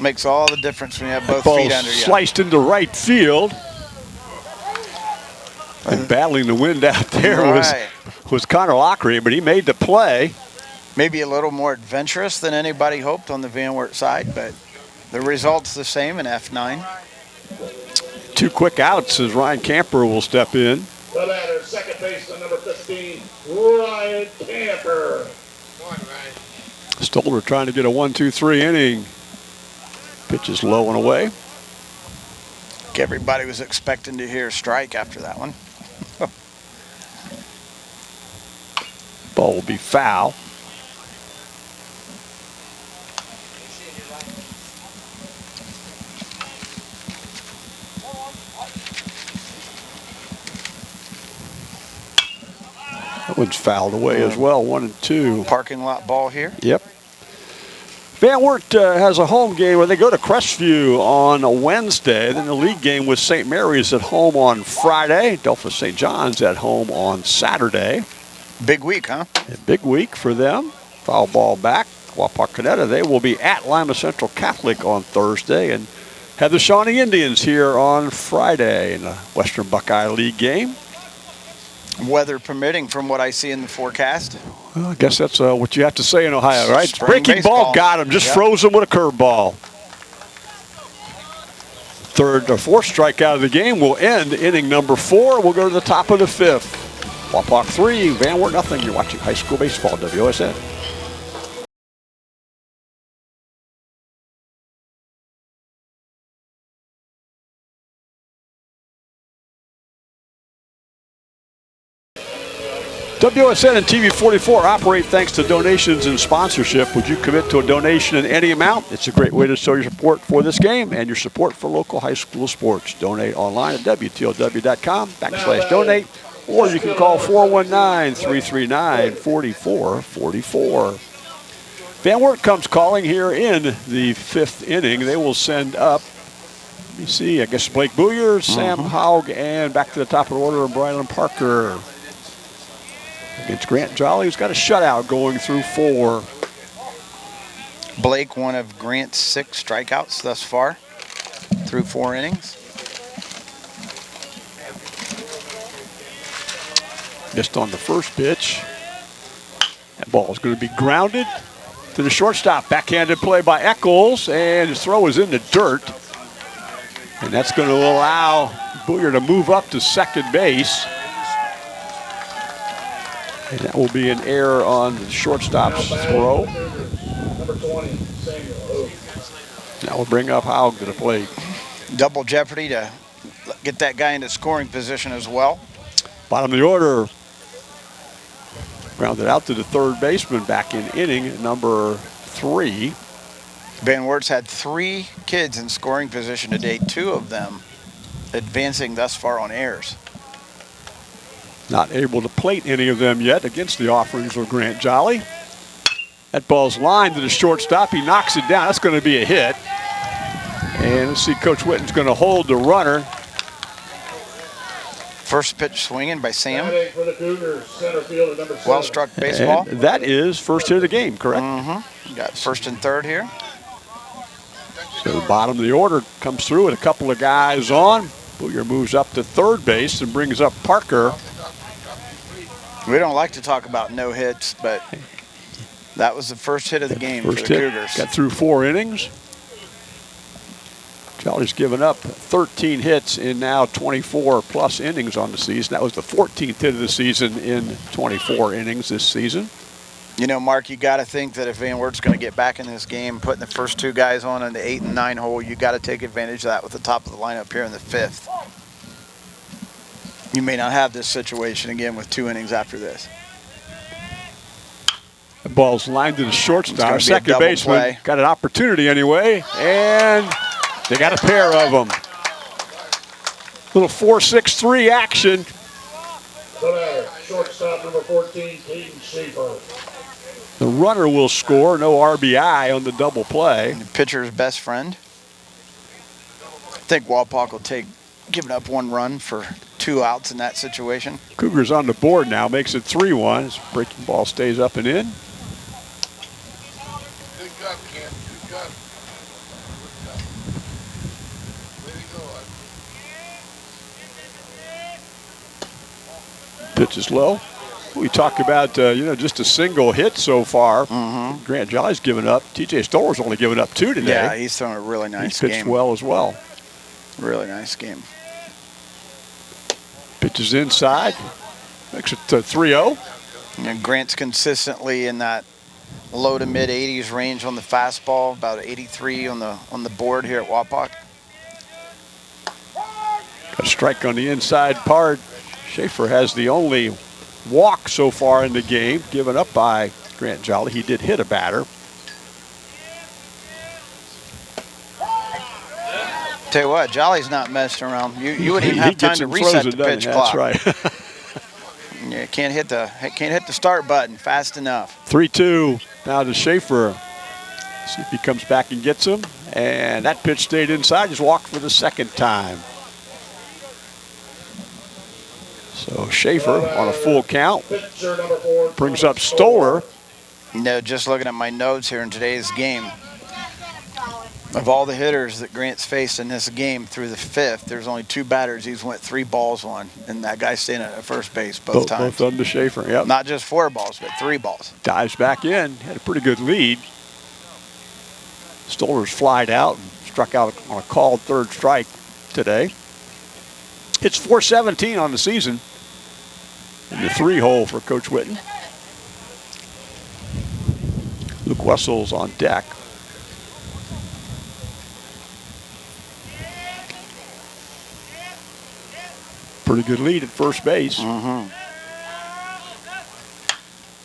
Makes all the difference when you have both feet under you. sliced into right field. And battling the wind out there Right. was was Connor Lockery, but he made the play. Maybe a little more adventurous than anybody hoped on the Van Wert side, but the result's the same in F9. Two quick outs as Ryan Camper will step in. The batter, second baseman, number 15, Ryan Camper. Come on, Ryan. Stoller trying to get a one, two, three inning. Pitch is low and away. Everybody was expecting to hear a strike after that one. Ball will be foul. That one's fouled away as well, one and two. Parking lot ball here. Yep. Van Wert uh, has a home game where they go to Crestview on a Wednesday. Then the league game with St. Mary's at home on Friday. Delphos St. John's at home on Saturday. Big week, huh? A big week for them. Foul ball back. Wapakoneta, they will be at Lima Central Catholic on Thursday and have the Shawnee Indians here on Friday in a Western Buckeye League game. Weather permitting from what I see in the forecast. Well, I guess that's uh, what you have to say in Ohio, right? Spring Breaking ball got him, just Yep. froze him with a curveball. Third or fourth strikeout of the game will end inning number four. We'll go to the top of the fifth. Wapak three, Van Wert nothing. You're watching high school baseball, WSN. WSN and TV44 operate thanks to donations and sponsorship. Would you commit to a donation in any amount? It's a great way to show your support for this game and your support for local high school sports. Donate online at WTOW.com backslash donate, or you can call 419-339-4444. Van Wert comes calling here in the fifth inning. They will send up, let me see, I guess Blake Booyer, Sam mm-hmm. Haug, and back to the top of the order, Brylan Parker against Grant Jolly, who's got a shutout going through four. Blake, one of Grant's six strikeouts thus far through four innings. Missed on the first pitch. That ball is going to be grounded to the shortstop. Backhanded play by Eccles, and his throw is in the dirt. And that's going to allow Booyer to move up to second base. And that will be an error on the shortstop's throw. for the Cougars, Number 20, That will bring up Haug to the plate. Double jeopardy to get that guy into scoring position as well. Bottom of the order. Grounded out to the third baseman back in inning number three. Van Wert's had three kids in scoring position today, two of them advancing thus far on airs. Not able to plate any of them yet against the offerings of Grant Jolly. That ball's lined to the shortstop. He knocks it down. That's going to be a hit. And let's see, Coach Witten's going to hold the runner. First pitch swinging by Sam. Batting for the Cougars, center fielder, number seven. Well struck baseball. And that is first hit of the game, correct? Mm-hmm. Got first and third here. So the bottom of the order comes through with a couple of guys on. Booyer moves up to third base and brings up Parker. We don't like to talk about no hits, but that was the first hit of the game First for the hit, Cougars. got through four innings. Jolly's given up 13 hits in now 24 plus innings on the season. That was the 14th hit of the season in 24 innings this season. You know, Mark, you got to think that if Van Wert's going to get back in this game, putting the first two guys on in the eight and nine hole, you got to take advantage of that with the top of the lineup here in the fifth. You may not have this situation again with two innings after this. The ball's lined to the shortstop. gonna be a Second baseman play. got an opportunity anyway, and they got a pair of them. Little 4-6-3 action. The shortstop, number 14, Caden Schaefer. The runner will score, no RBI on the double play. The pitcher's best friend. I think Wapak will take giving up one run for two outs in that situation. Cougars on the board now, makes it 3-1. His breaking ball stays up and in. Good job, Cam. Good job. Good job. Way to go. Pitch is low. We talk about, uh, you know, just a single hit so far. Grant Jolly's given up. TJ Stoller's only given up two today. Yeah, he's throwing a really nice He's pitched game. well as well. Really nice game. Pitches inside. Makes it uh, 3-0. And Grant's consistently in that low to mid 80s range on the fastball, about 83 on the on the board here at Wapak. A strike on the inside part. Schaefer has the only walk so far in the game, given up by Grant Jolly. He did hit a batter. Tell you what, Jolly's not messing around. You you wouldn't even have time to reset frozen, the pitch clock. That's right. You can't hit the can't hit the start button fast enough. 3-2 now to Schaefer. See if he comes back and gets him. And that pitch stayed inside. Just walked for the second time. So Schaefer on a full count Pitcher number four. brings up Stoller. You know, just looking at my notes here in today's game, of all the hitters that Grant's faced in this game through the fifth, there's only two batters he's went three balls on, and that guy's staying at first base both, Both, times. both to Schaefer. Yep. Not just four balls, but three balls. dives back in, had a pretty good lead. Stoller's flied out and struck out on a called third strike today. It's 417 on the season in the three hole for Coach Witten. Luke Wessel's on deck. Pretty good lead at first base. Mm-hmm.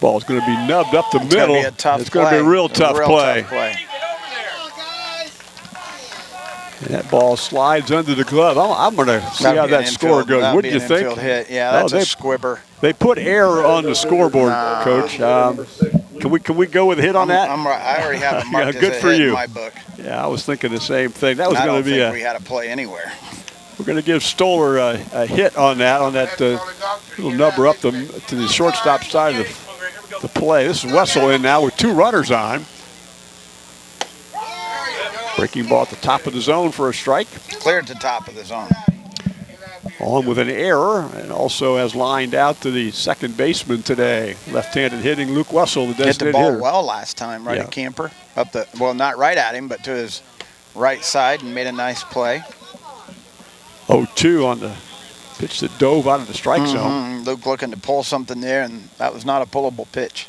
Ball's going to be nubbed up the It's middle. gonna be a tough it's going to be a real tough real play. Tough play. And that ball slides under the glove. I'm, I'm going to see how that score goes. What do you think? Hit. Yeah, Oh, that's a they- squibber. They put error on the scoreboard, Coach. Um, can we can we go with a hit on that? I'm, I already have it marked Yeah, good a for you. in my book. yeah, I was thinking the same thing. That was going to be think a. we had a play anywhere. We're going to give Stoller a, a hit on that on that uh, little number up the to the shortstop side of the, the play. This is Wessel in now with two runners on. Breaking ball at the top of the zone for a strike. Cleared to top of the zone. On with an error and also has lined out to the second baseman today. Left-handed hitting Luke Wessel, the Hit the ball hitter. well last time, right Yeah. at Camper. Up the well, not right at him, but to his right side, and made a nice play. 0-2 on the pitch that dove out of the strike zone. Mhm. Luke looking to pull something there, and that was not a pullable pitch.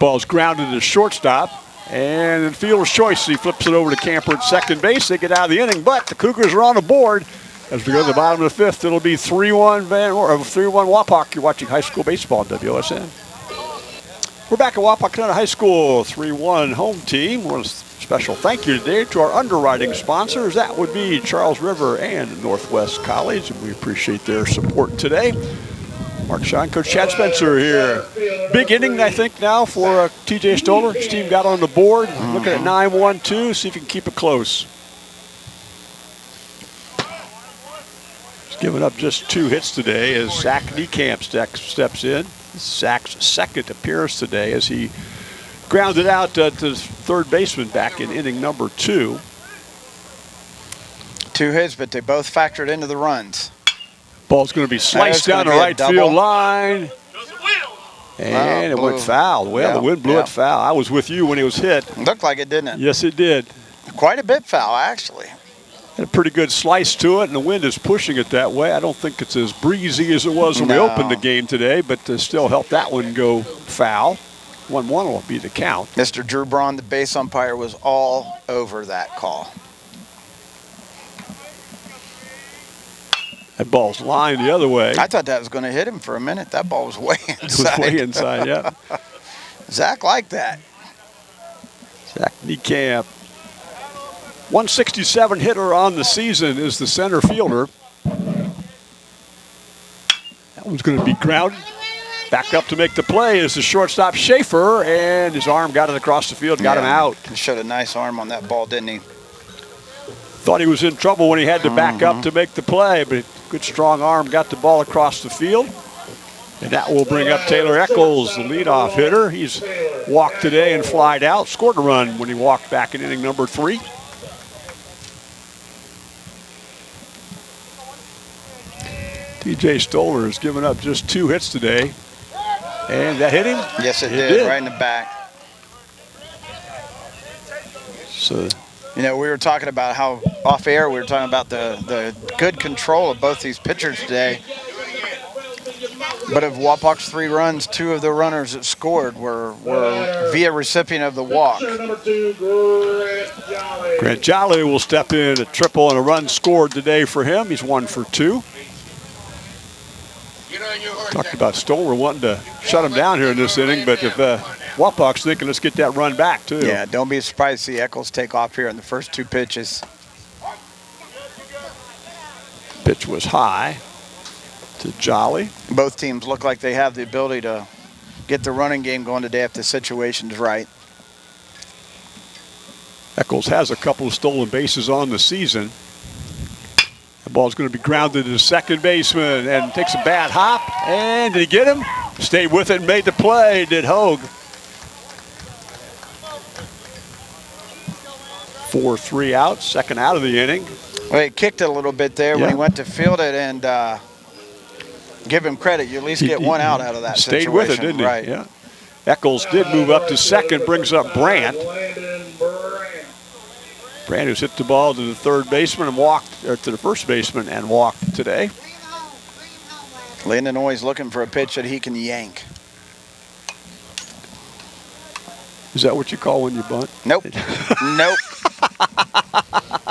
Ball's grounded to shortstop. And in fielder's choice, he flips it over to Camper at second base. They get out of the inning, but the Cougars are on the board. As we go to the bottom of the fifth, it'll be 3-1 Van or uh, 3-1 Wapak. You're watching high school baseball on WSN. We're back at Wapakoneta High School, 3-1 home team. One special thank you today to our underwriting sponsors. That would be Charles River and Northwest College, and we appreciate their support today. Mark Shine, Coach Chad Spencer here. Big inning, I think, now for uh, TJ Stoller. His team got on the board. Looking at 9-1-2, see if he can keep it close. He's given up just two hits today as Zach Niekamp steps in. Zach's second appearance today as he grounded out uh, to third baseman back in inning number two. Two hits, but they both factored into the runs. Ball's going to be sliced down the right field line. And it blew. went foul. Well, Yeah, the wind blew yeah. it foul. I was with you when it was hit. Looked like it, didn't it? Yes, it did. Quite a bit foul, actually. Had a pretty good slice to it, and the wind is pushing it that way. I don't think it's as breezy as it was when No. we opened the game today, but uh, still helped that one go foul. 1 1 will be the count. Mr. Drew Braun, the base umpire, was all over that call. That ball's lined the other way. I thought that was going to hit him for a minute. That ball was way It was inside. way inside, yeah. Zach liked that. Zach Niekamp. 167 hitter on the season is the center fielder. That one's going to be grounded. Back up to make the play is the shortstop Schaefer, and his arm got it across the field, got him out. He showed a nice arm on that ball, didn't he? Thought he was in trouble when he had to back Mm-hmm. up to make the play, but good strong arm got the ball across the field. And that will bring up Taylor Eccles, the leadoff hitter. He's walked today and flied out, scored a run when he walked back in inning number three. TJ Stoller has given up just two hits today. And that hit him? Yes, it, It did, did. right in the back. So You know, we were talking about how off air we were talking about the the good control of both these pitchers today. But of Wapak's three runs, two of the runners that scored were were via recipient of the walk. Grant Jolly. Will step in a triple and a run scored today for him. He's one for two. Talked about Stoller wanting to shut him down here in this inning, but if uh, Wapak's thinking, let's get that run back too. Yeah, don't be surprised to see Eccles take off here in the first two pitches. Pitch was high to Jolly. Both teams look like they have the ability to get the running game going today if the situation's right. Eccles has a couple of stolen bases on the season. The ball's going to be grounded to the second baseman and takes a bad hop. And did he get him? Stayed with it and made the play, did Hogue. 4-3 out, second out of the inning. Well, he kicked it a little bit there when he went to field it, and uh, give him credit. You at least He- get he- one out out of that Stayed situation. with it, didn't he? Right. Yeah. Eccles did move up to second, brings up Brandt. Brandt who's hit the ball to the third baseman and walked, or to the first baseman and walked today. Landon always looking for a pitch that he can yank. Is that what you call when you bunt? Nope. nope.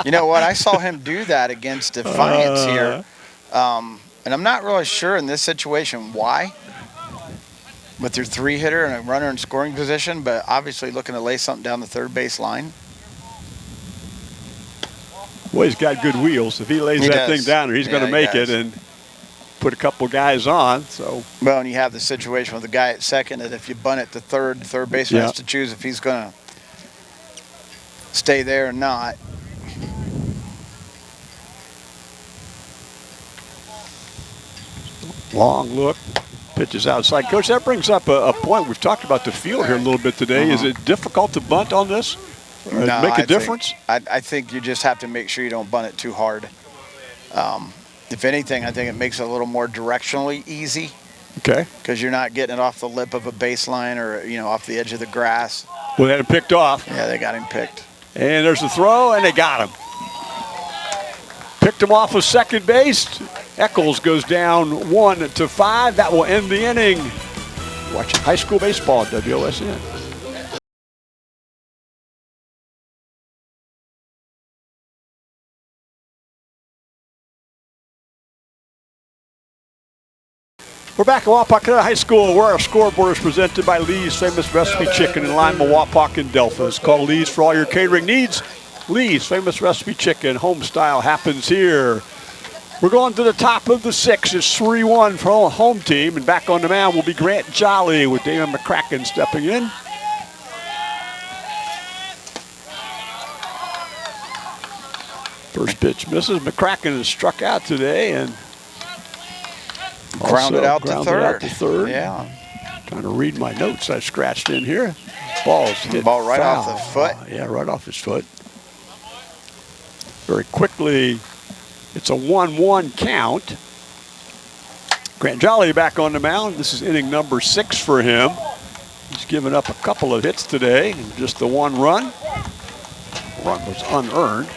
You know what? I saw him do that against Defiance here. Um, and I'm not really sure in this situation why. With your three hitter and a runner in scoring position, but obviously looking to lay something down the third base line. Well, he's got good wheels. If he lays He that does. thing down there, he's going to make it and put a couple guys on. So Well, and you have the situation with the guy at second that if you bunt it to third, the third baseman Yeah. has to choose if he's going to stay there or not. long look, pitches outside. Coach, that brings up a, a point. We've talked about the field here a little bit today. Is it difficult to bunt on this? Uh-huh. No, make a I think- difference? I, I think you just have to make sure you don't bunt it too hard. Um, if anything, I think it makes it a little more directionally easy Okay. because you're not getting it off the lip of a baseline or you know off the edge of the grass. Well, they had him picked off. Yeah, they got him picked. And there's the throw, and they got him. Picked him off of second base. Eccles goes down one to five. That will end the inning. Watching high school baseball at WOSN. We're back at Wapak High School where our scoreboard is presented by Lee's Famous Recipe Chicken in Lima, Wapak, and Delphos. Call Lee's for all your catering needs. Lee's Famous Recipe Chicken, home style happens here. We're going to the top of the six. It's 3-1 for our home team. And back on the mound will be Grant Jolly with Damon McCracken stepping in. First pitch misses. McCracken has struck out today and Grounded out to grounded third. out to third. Yeah. Trying to read my notes I scratched in here. Ball's hit Ball right off the foot. Uh, yeah, right off his foot. Very quickly, it's a 1-1 count. Grant Jolly back on the mound. This is inning number six for him. He's given up a couple of hits today and just the one run. Run was unearned.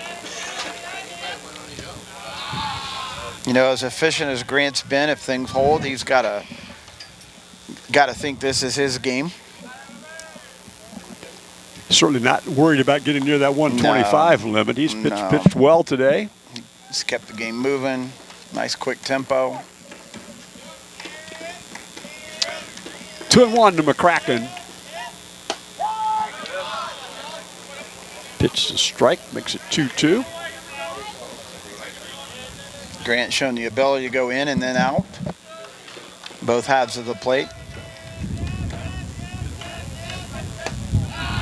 You know, as efficient as Grant's been, if things hold, he's got to got to think this is his game. Certainly not worried about getting near that 125 limit. He's pitched, No. pitched well today. He's kept the game moving. Nice quick tempo. Two and one to McCracken. Pitch to strike makes it 2-2. Grant showing the ability to go in and then out. Both halves of the plate.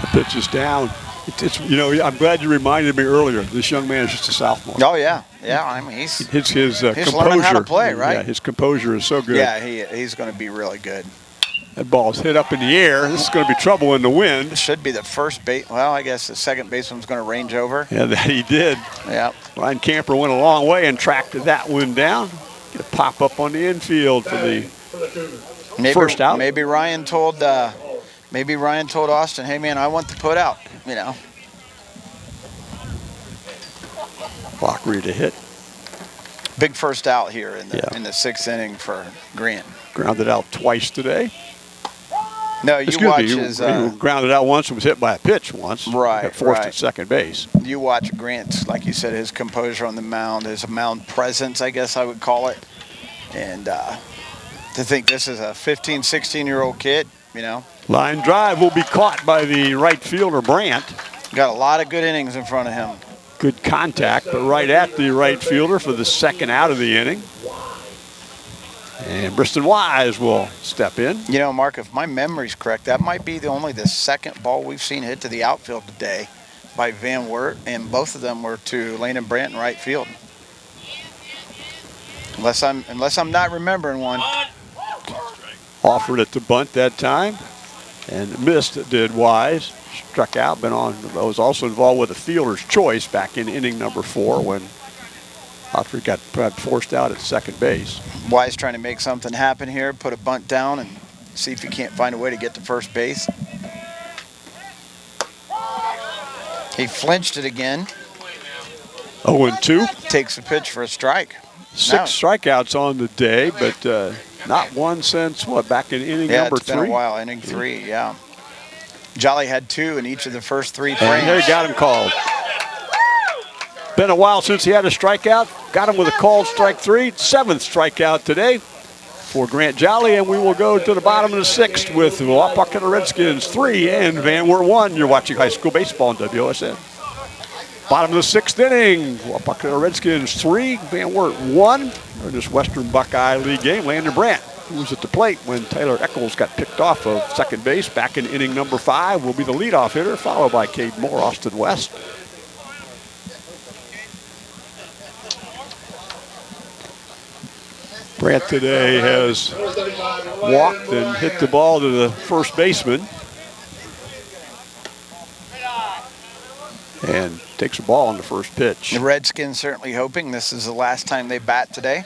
The pitch is down. It- It's you know I'm glad you reminded me earlier. This young man is just a sophomore. Oh yeah, yeah. I mean he's His his uh, He's composure. learning how to play, right? Yeah, his composure is so good. yeah he he's going to be really good. That ball's hit up in the air. This is going to be trouble in the wind. Should be the first base. Well, I guess the second baseman's going to range over. Yeah, that he did. Yeah. Ryan Camper went a long way and tracked that one down. Get a pop up on the infield for the For the Maybe, First out. Maybe Ryan told. Uh, maybe Ryan told Austin, "Hey man, I want the put out." You know. Lockery to hit. Big first out here in the Yeah. in the sixth inning for Grant. Grounded out twice today. No, you Excuse watch me, you, his. you Uh, grounded out once and was hit by a pitch once. Right, forced right. at second base. you watch Grant's, like you said, his composure on the mound, his mound presence, I guess I would call it. And uh, to think this is a 15, 16 year old kid, you know, Line drive will be caught by the right fielder Brandt. got a lot of good innings in front of him. Good contact, but right at the right fielder for the second out of the inning. And Briston Wise will step in. You know, Mark, if my memory's correct, that might be the only the second ball we've seen hit to the outfield today by Van Wert, and both of them were to Landon Brandt in right field. Unless I'm unless I'm not remembering one. Offered it to bunt that time and missed did Wise. Struck out, been on, was also involved with a fielder's choice back in inning number four when Autry got got forced out at second base. Wise trying to make something happen here, put a bunt down and see if he can't find a way to get to first base. He flinched it again, 0 and 2. takes a pitch for a strike. Six strikeouts on the day, but uh, not one since what back in inning Yeah, number it's been three. a while. Inning three, yeah. Jolly had two in each of the first three And they frames. got him called. Been a while since he had a strikeout. Got him with a called strike three, seventh strikeout today for Grant Jolly, and we will go to the bottom of the sixth with the Wapakoneta Redskins three and Van Wert one. You're watching high school baseball on WSN. Bottom of the sixth inning, Wapakoneta Redskins three, Van Wert one. In this Western Buckeye League game, Landon Brandt, who was at the plate when Taylor Eccles got picked off of second base back in inning number five, will be the leadoff hitter, followed by Cade Moore, Austin West. Brandt today has Number 35, Ryan walked and hit the ball to the first baseman. And takes a ball on the first pitch. The Redskins certainly hoping this is the last time they bat today.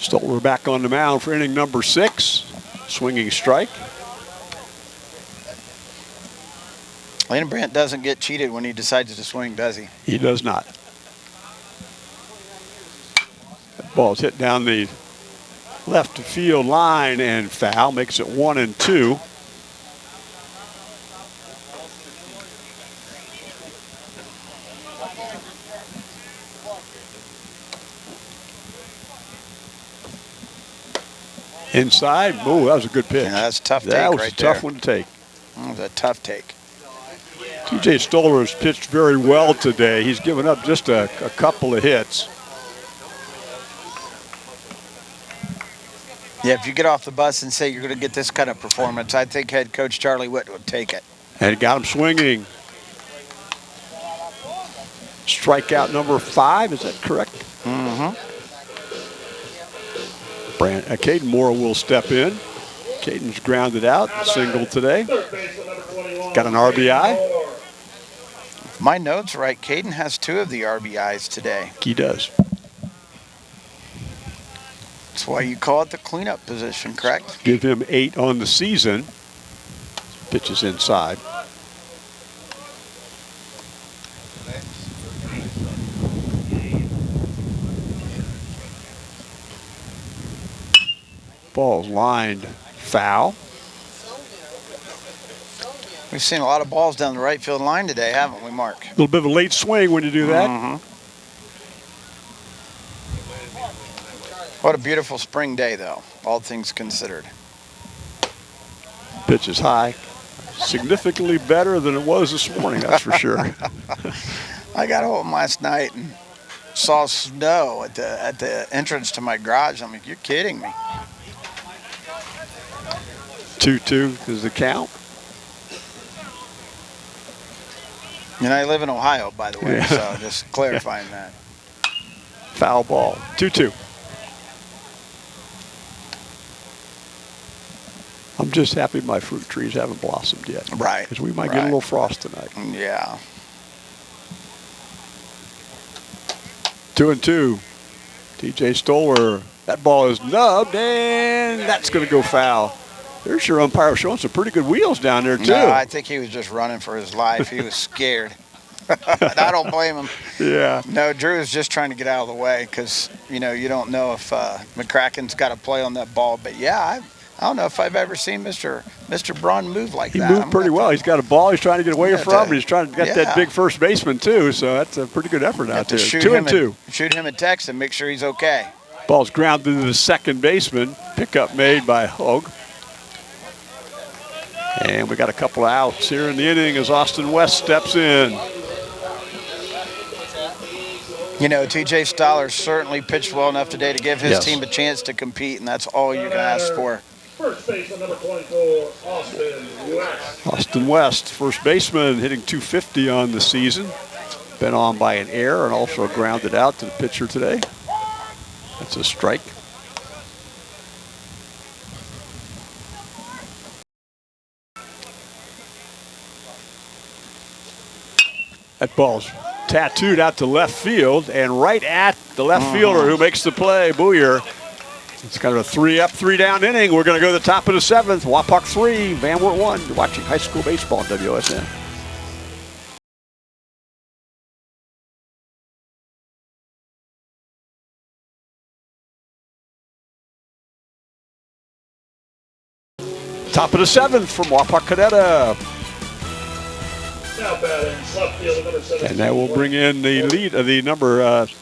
Stoller back on the mound for inning number six. Swinging strike. Landon Brandt doesn't get cheated when he decides to swing, does he? He does not. That ball's hit down the left field line and foul. Makes it one and two. Inside. Oh, that was a good pitch. Yeah, that's a tough that was right a tough there. one to take. That was a tough take. TJ Stoller has pitched very well today. He's given up just a, a couple of hits. Yeah, if you get off the bus and say you're going to get this kind of performance, I think head coach Charlie Witt would take it. And got him swinging. Strikeout number five, is that correct? Mm-hmm. Brandt, uh, Caden Moore will step in. Caden's grounded out, single today. Third baseman, number 21. Got an RBI? My notes right. Caden has two of the RBIs today. He does. That's why you call it the cleanup position, correct? Give him eight on the season. Pitches inside. Ball's lined foul. We've seen a lot of balls down the right field line today, haven't we, Mark? A little bit of a late swing when you do that. Mhm. What a beautiful spring day, though, all things considered. Pitch is high. Significantly better than it was this morning, that's for sure. I got home last night and saw snow at the at the entrance to my garage. I'm like, you're kidding me. 2 2 is the count. And I live in Ohio, by the way, Yeah. so just clarifying that. Foul ball. 2 I'm just happy my fruit trees haven't blossomed yet. Right. Because we might get a little frost tonight. Yeah. Two and two. TJ Stoller, that ball is nubbed, and that's going to go foul. There's your umpire showing some pretty good wheels down there, too. No, I think he was just running for his life. He was scared. I don't blame him. yeah. No, Drew is just trying to get out of the way because you know you don't know if uh, McCracken's got a play on that ball. But yeah, I, I don't know if I've ever seen Mr. Mr. Braun move like He that. He moved I'm pretty well. He's got a ball he's trying to get away Yeah, from, to- he's trying to get yeah. that big first baseman, too. So that's a pretty good effort out there. shoot Two him and two. shoot him a text and make sure he's okay. Ball's grounded to the second baseman. Pickup made by Hogue. And we got a couple of outs here in the inning as Austin West steps in. You know, T.J. Stoller certainly pitched well enough today to give his Yes. team a chance to compete, and that's all you can ask for. First baseman, number 24, Austin West. Austin West, first baseman, hitting 250 on the season. Been on by an error and also grounded out to the pitcher today. That's a strike. That ball's tattooed out to left field and right at the left uh-huh. fielder who makes the play, Booyer. It's kind of a three up, three down inning. We're going to go to the top of the seventh. Wapak three, Van Wert one. You're watching high school baseball on WSN. Top of the seventh from Wapakoneta. Now batting, left field, number 17. And that will bring in the lead, uh, the number, uh, Go to work,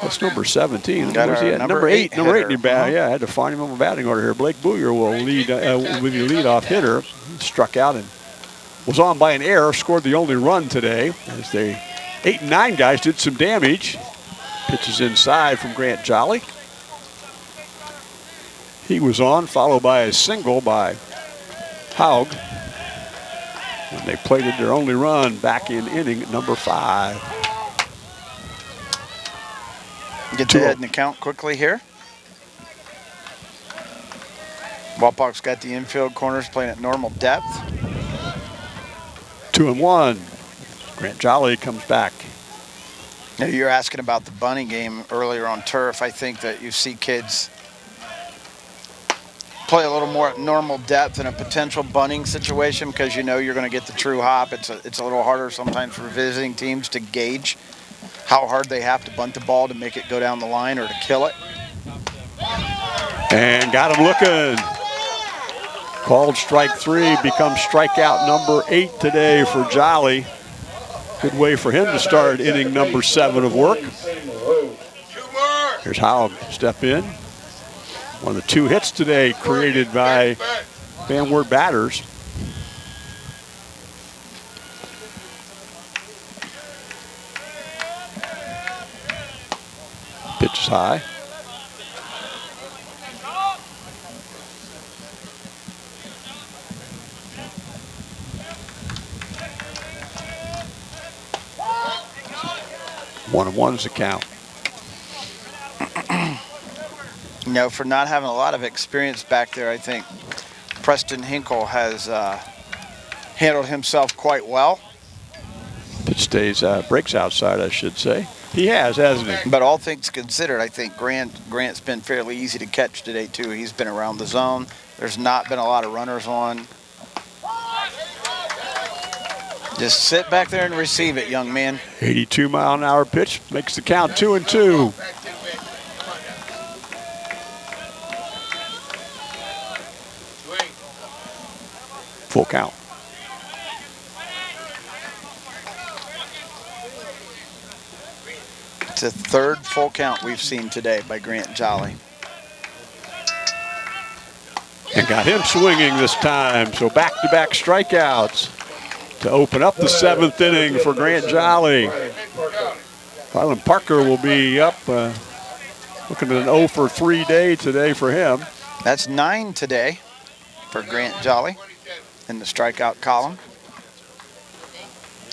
man. Come what's on number 17? Got Where's our he at? number Number eight, eight number eight in hitter. the bat. Uh-huh. Yeah, I had to find him on the batting order here. Blake Booyer will lead, uh, will be the leadoff hitter. Struck out and was on by an error, scored the only run today as they eight and nine guys did some damage. Pitches inside from Grant Jolly. He was on, followed by a single by Haug. And they plated their only run back in inning number five. Get to oh. head in the count quickly here. Wapak's got the infield corners playing at normal depth. Two and one. Grant Jolly comes back. Now, you're asking about the bunny game earlier on turf. I think that you see kids play a little more at normal depth in a potential bunting situation because you know you're going to get the true hop. It's a, it's a little harder sometimes for visiting teams to gauge how hard they have to bunt the ball to make it go down the line or to kill it. And got him looking. Called strike three, becomes strikeout number eight today for Jolly. Good way for him to start inning number seven of work. Here's Haug step in. One of the two hits today created by. Van Wert batters. High. One and one's the count. You know, for not having a lot of experience back there, I think Preston Hinkle has uh, handled himself quite well. Pitch stays, uh, breaks outside, I should say. He has, hasn't he? But all things considered, I think Grant Grant's been fairly easy to catch today too. He's been around the zone. There's not been a lot of runners on. Just sit back there and receive it, young man. 82 mile an hour pitch makes the count two and two. It's the third full count we've seen today by Grant Jolly. And got him swinging this time. So back to back strikeouts to open up the seventh inning for Grant Jolly. Brylan Parker will be up, uh, looking at an 0 for 3 day today for him. That's nine today for Grant Jolly in the strikeout column.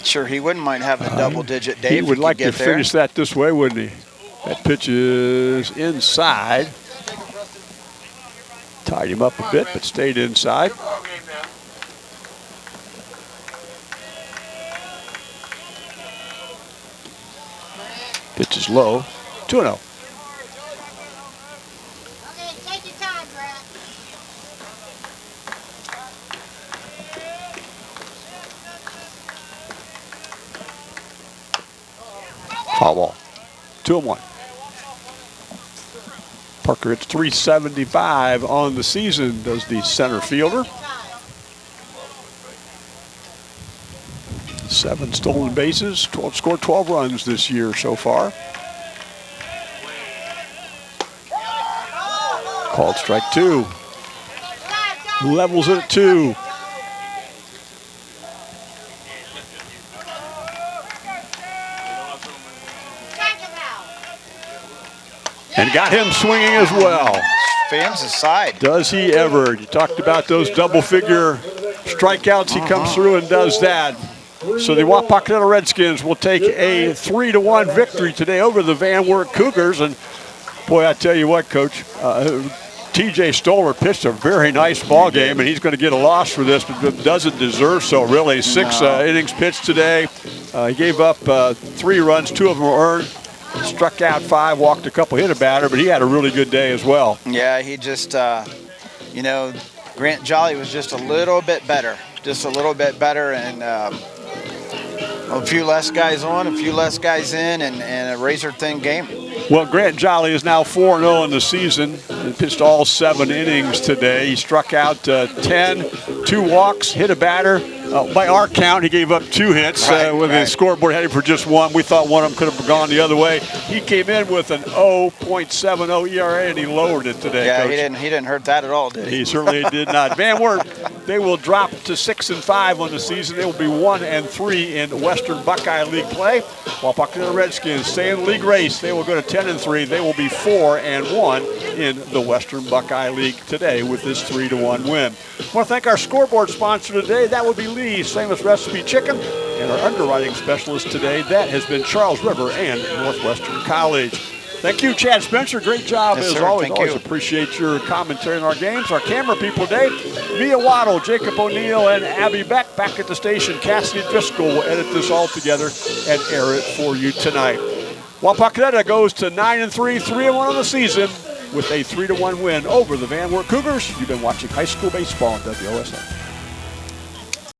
Sure, he wouldn't mind having a uh, double-digit day. He would like to there. finish that this way, wouldn't he? That pitch is inside. Tied him up a bit, but stayed inside. Good ball game now. Pitch is low. 2 0. Foul ball. Two and one. Parker hits 375 on the season, does the center fielder. Seven stolen bases, 12, scored 12 runs this year so far. Called strike two. Levels it at two. Got him swinging as well. Fans aside. Does he ever? You talked about those double figure strikeouts. He comes through and does that. So the Wapakoneta Redskins will take a three to one victory today over the Van Wert Cougars. And boy, I tell you what, Coach, uh, T.J. Stoller pitched a very nice ball game, and he's going to get a loss for this, but doesn't deserve so. Really, six uh, innings pitched today. Uh, he gave up uh, three runs, two of them were earned. Struck out five, walked a couple, hit a batter, but he had a really good day as well. Yeah, he just, uh, you know, Grant Jolly was just a little bit better, just a little bit better, and um, a few less guys on, a few less guys in, and, and a razor thin game. Well, Grant Jolly is now 4 0 in the season. He pitched all seven innings today. He struck out uh, 10, two walks, hit a batter. Uh, by our count, he gave up two hits Right, uh, with right. his scoreboard heading for just one. We thought one of them could have gone the other way. He came in with an 0.70 ERA and he lowered it today. Yeah, Coach. he didn't, he didn't hurt that at all, did he? He certainly did not. Van Wert, they will drop to six and five on the season. They will be one and three in Western Buckeye League play. While Buckeye Redskins stay in the league race, they will go to ten and three. They will be four and one in the Western Buckeye League today with this three to one win. I want to thank our scoreboard sponsor today. That would be Lee's Famous Recipe Chicken. And our underwriting specialist today, that has been Charles River and Northwestern College. Thank you, Chad Spencer. Great job Yes, as sir. always. Thank always you. appreciate your commentary on our games. Our camera people today, Mia Waddle, Jacob O'Neill, and Abby Beck back at the station. Cassidy Driscoll will edit this all together and air it for you tonight. Wapakoneta goes to 9 and 3, 3 and 1 on the season with a 3 to 1 win over the Van Wert Cougars. You've been watching high school baseball on WOSN.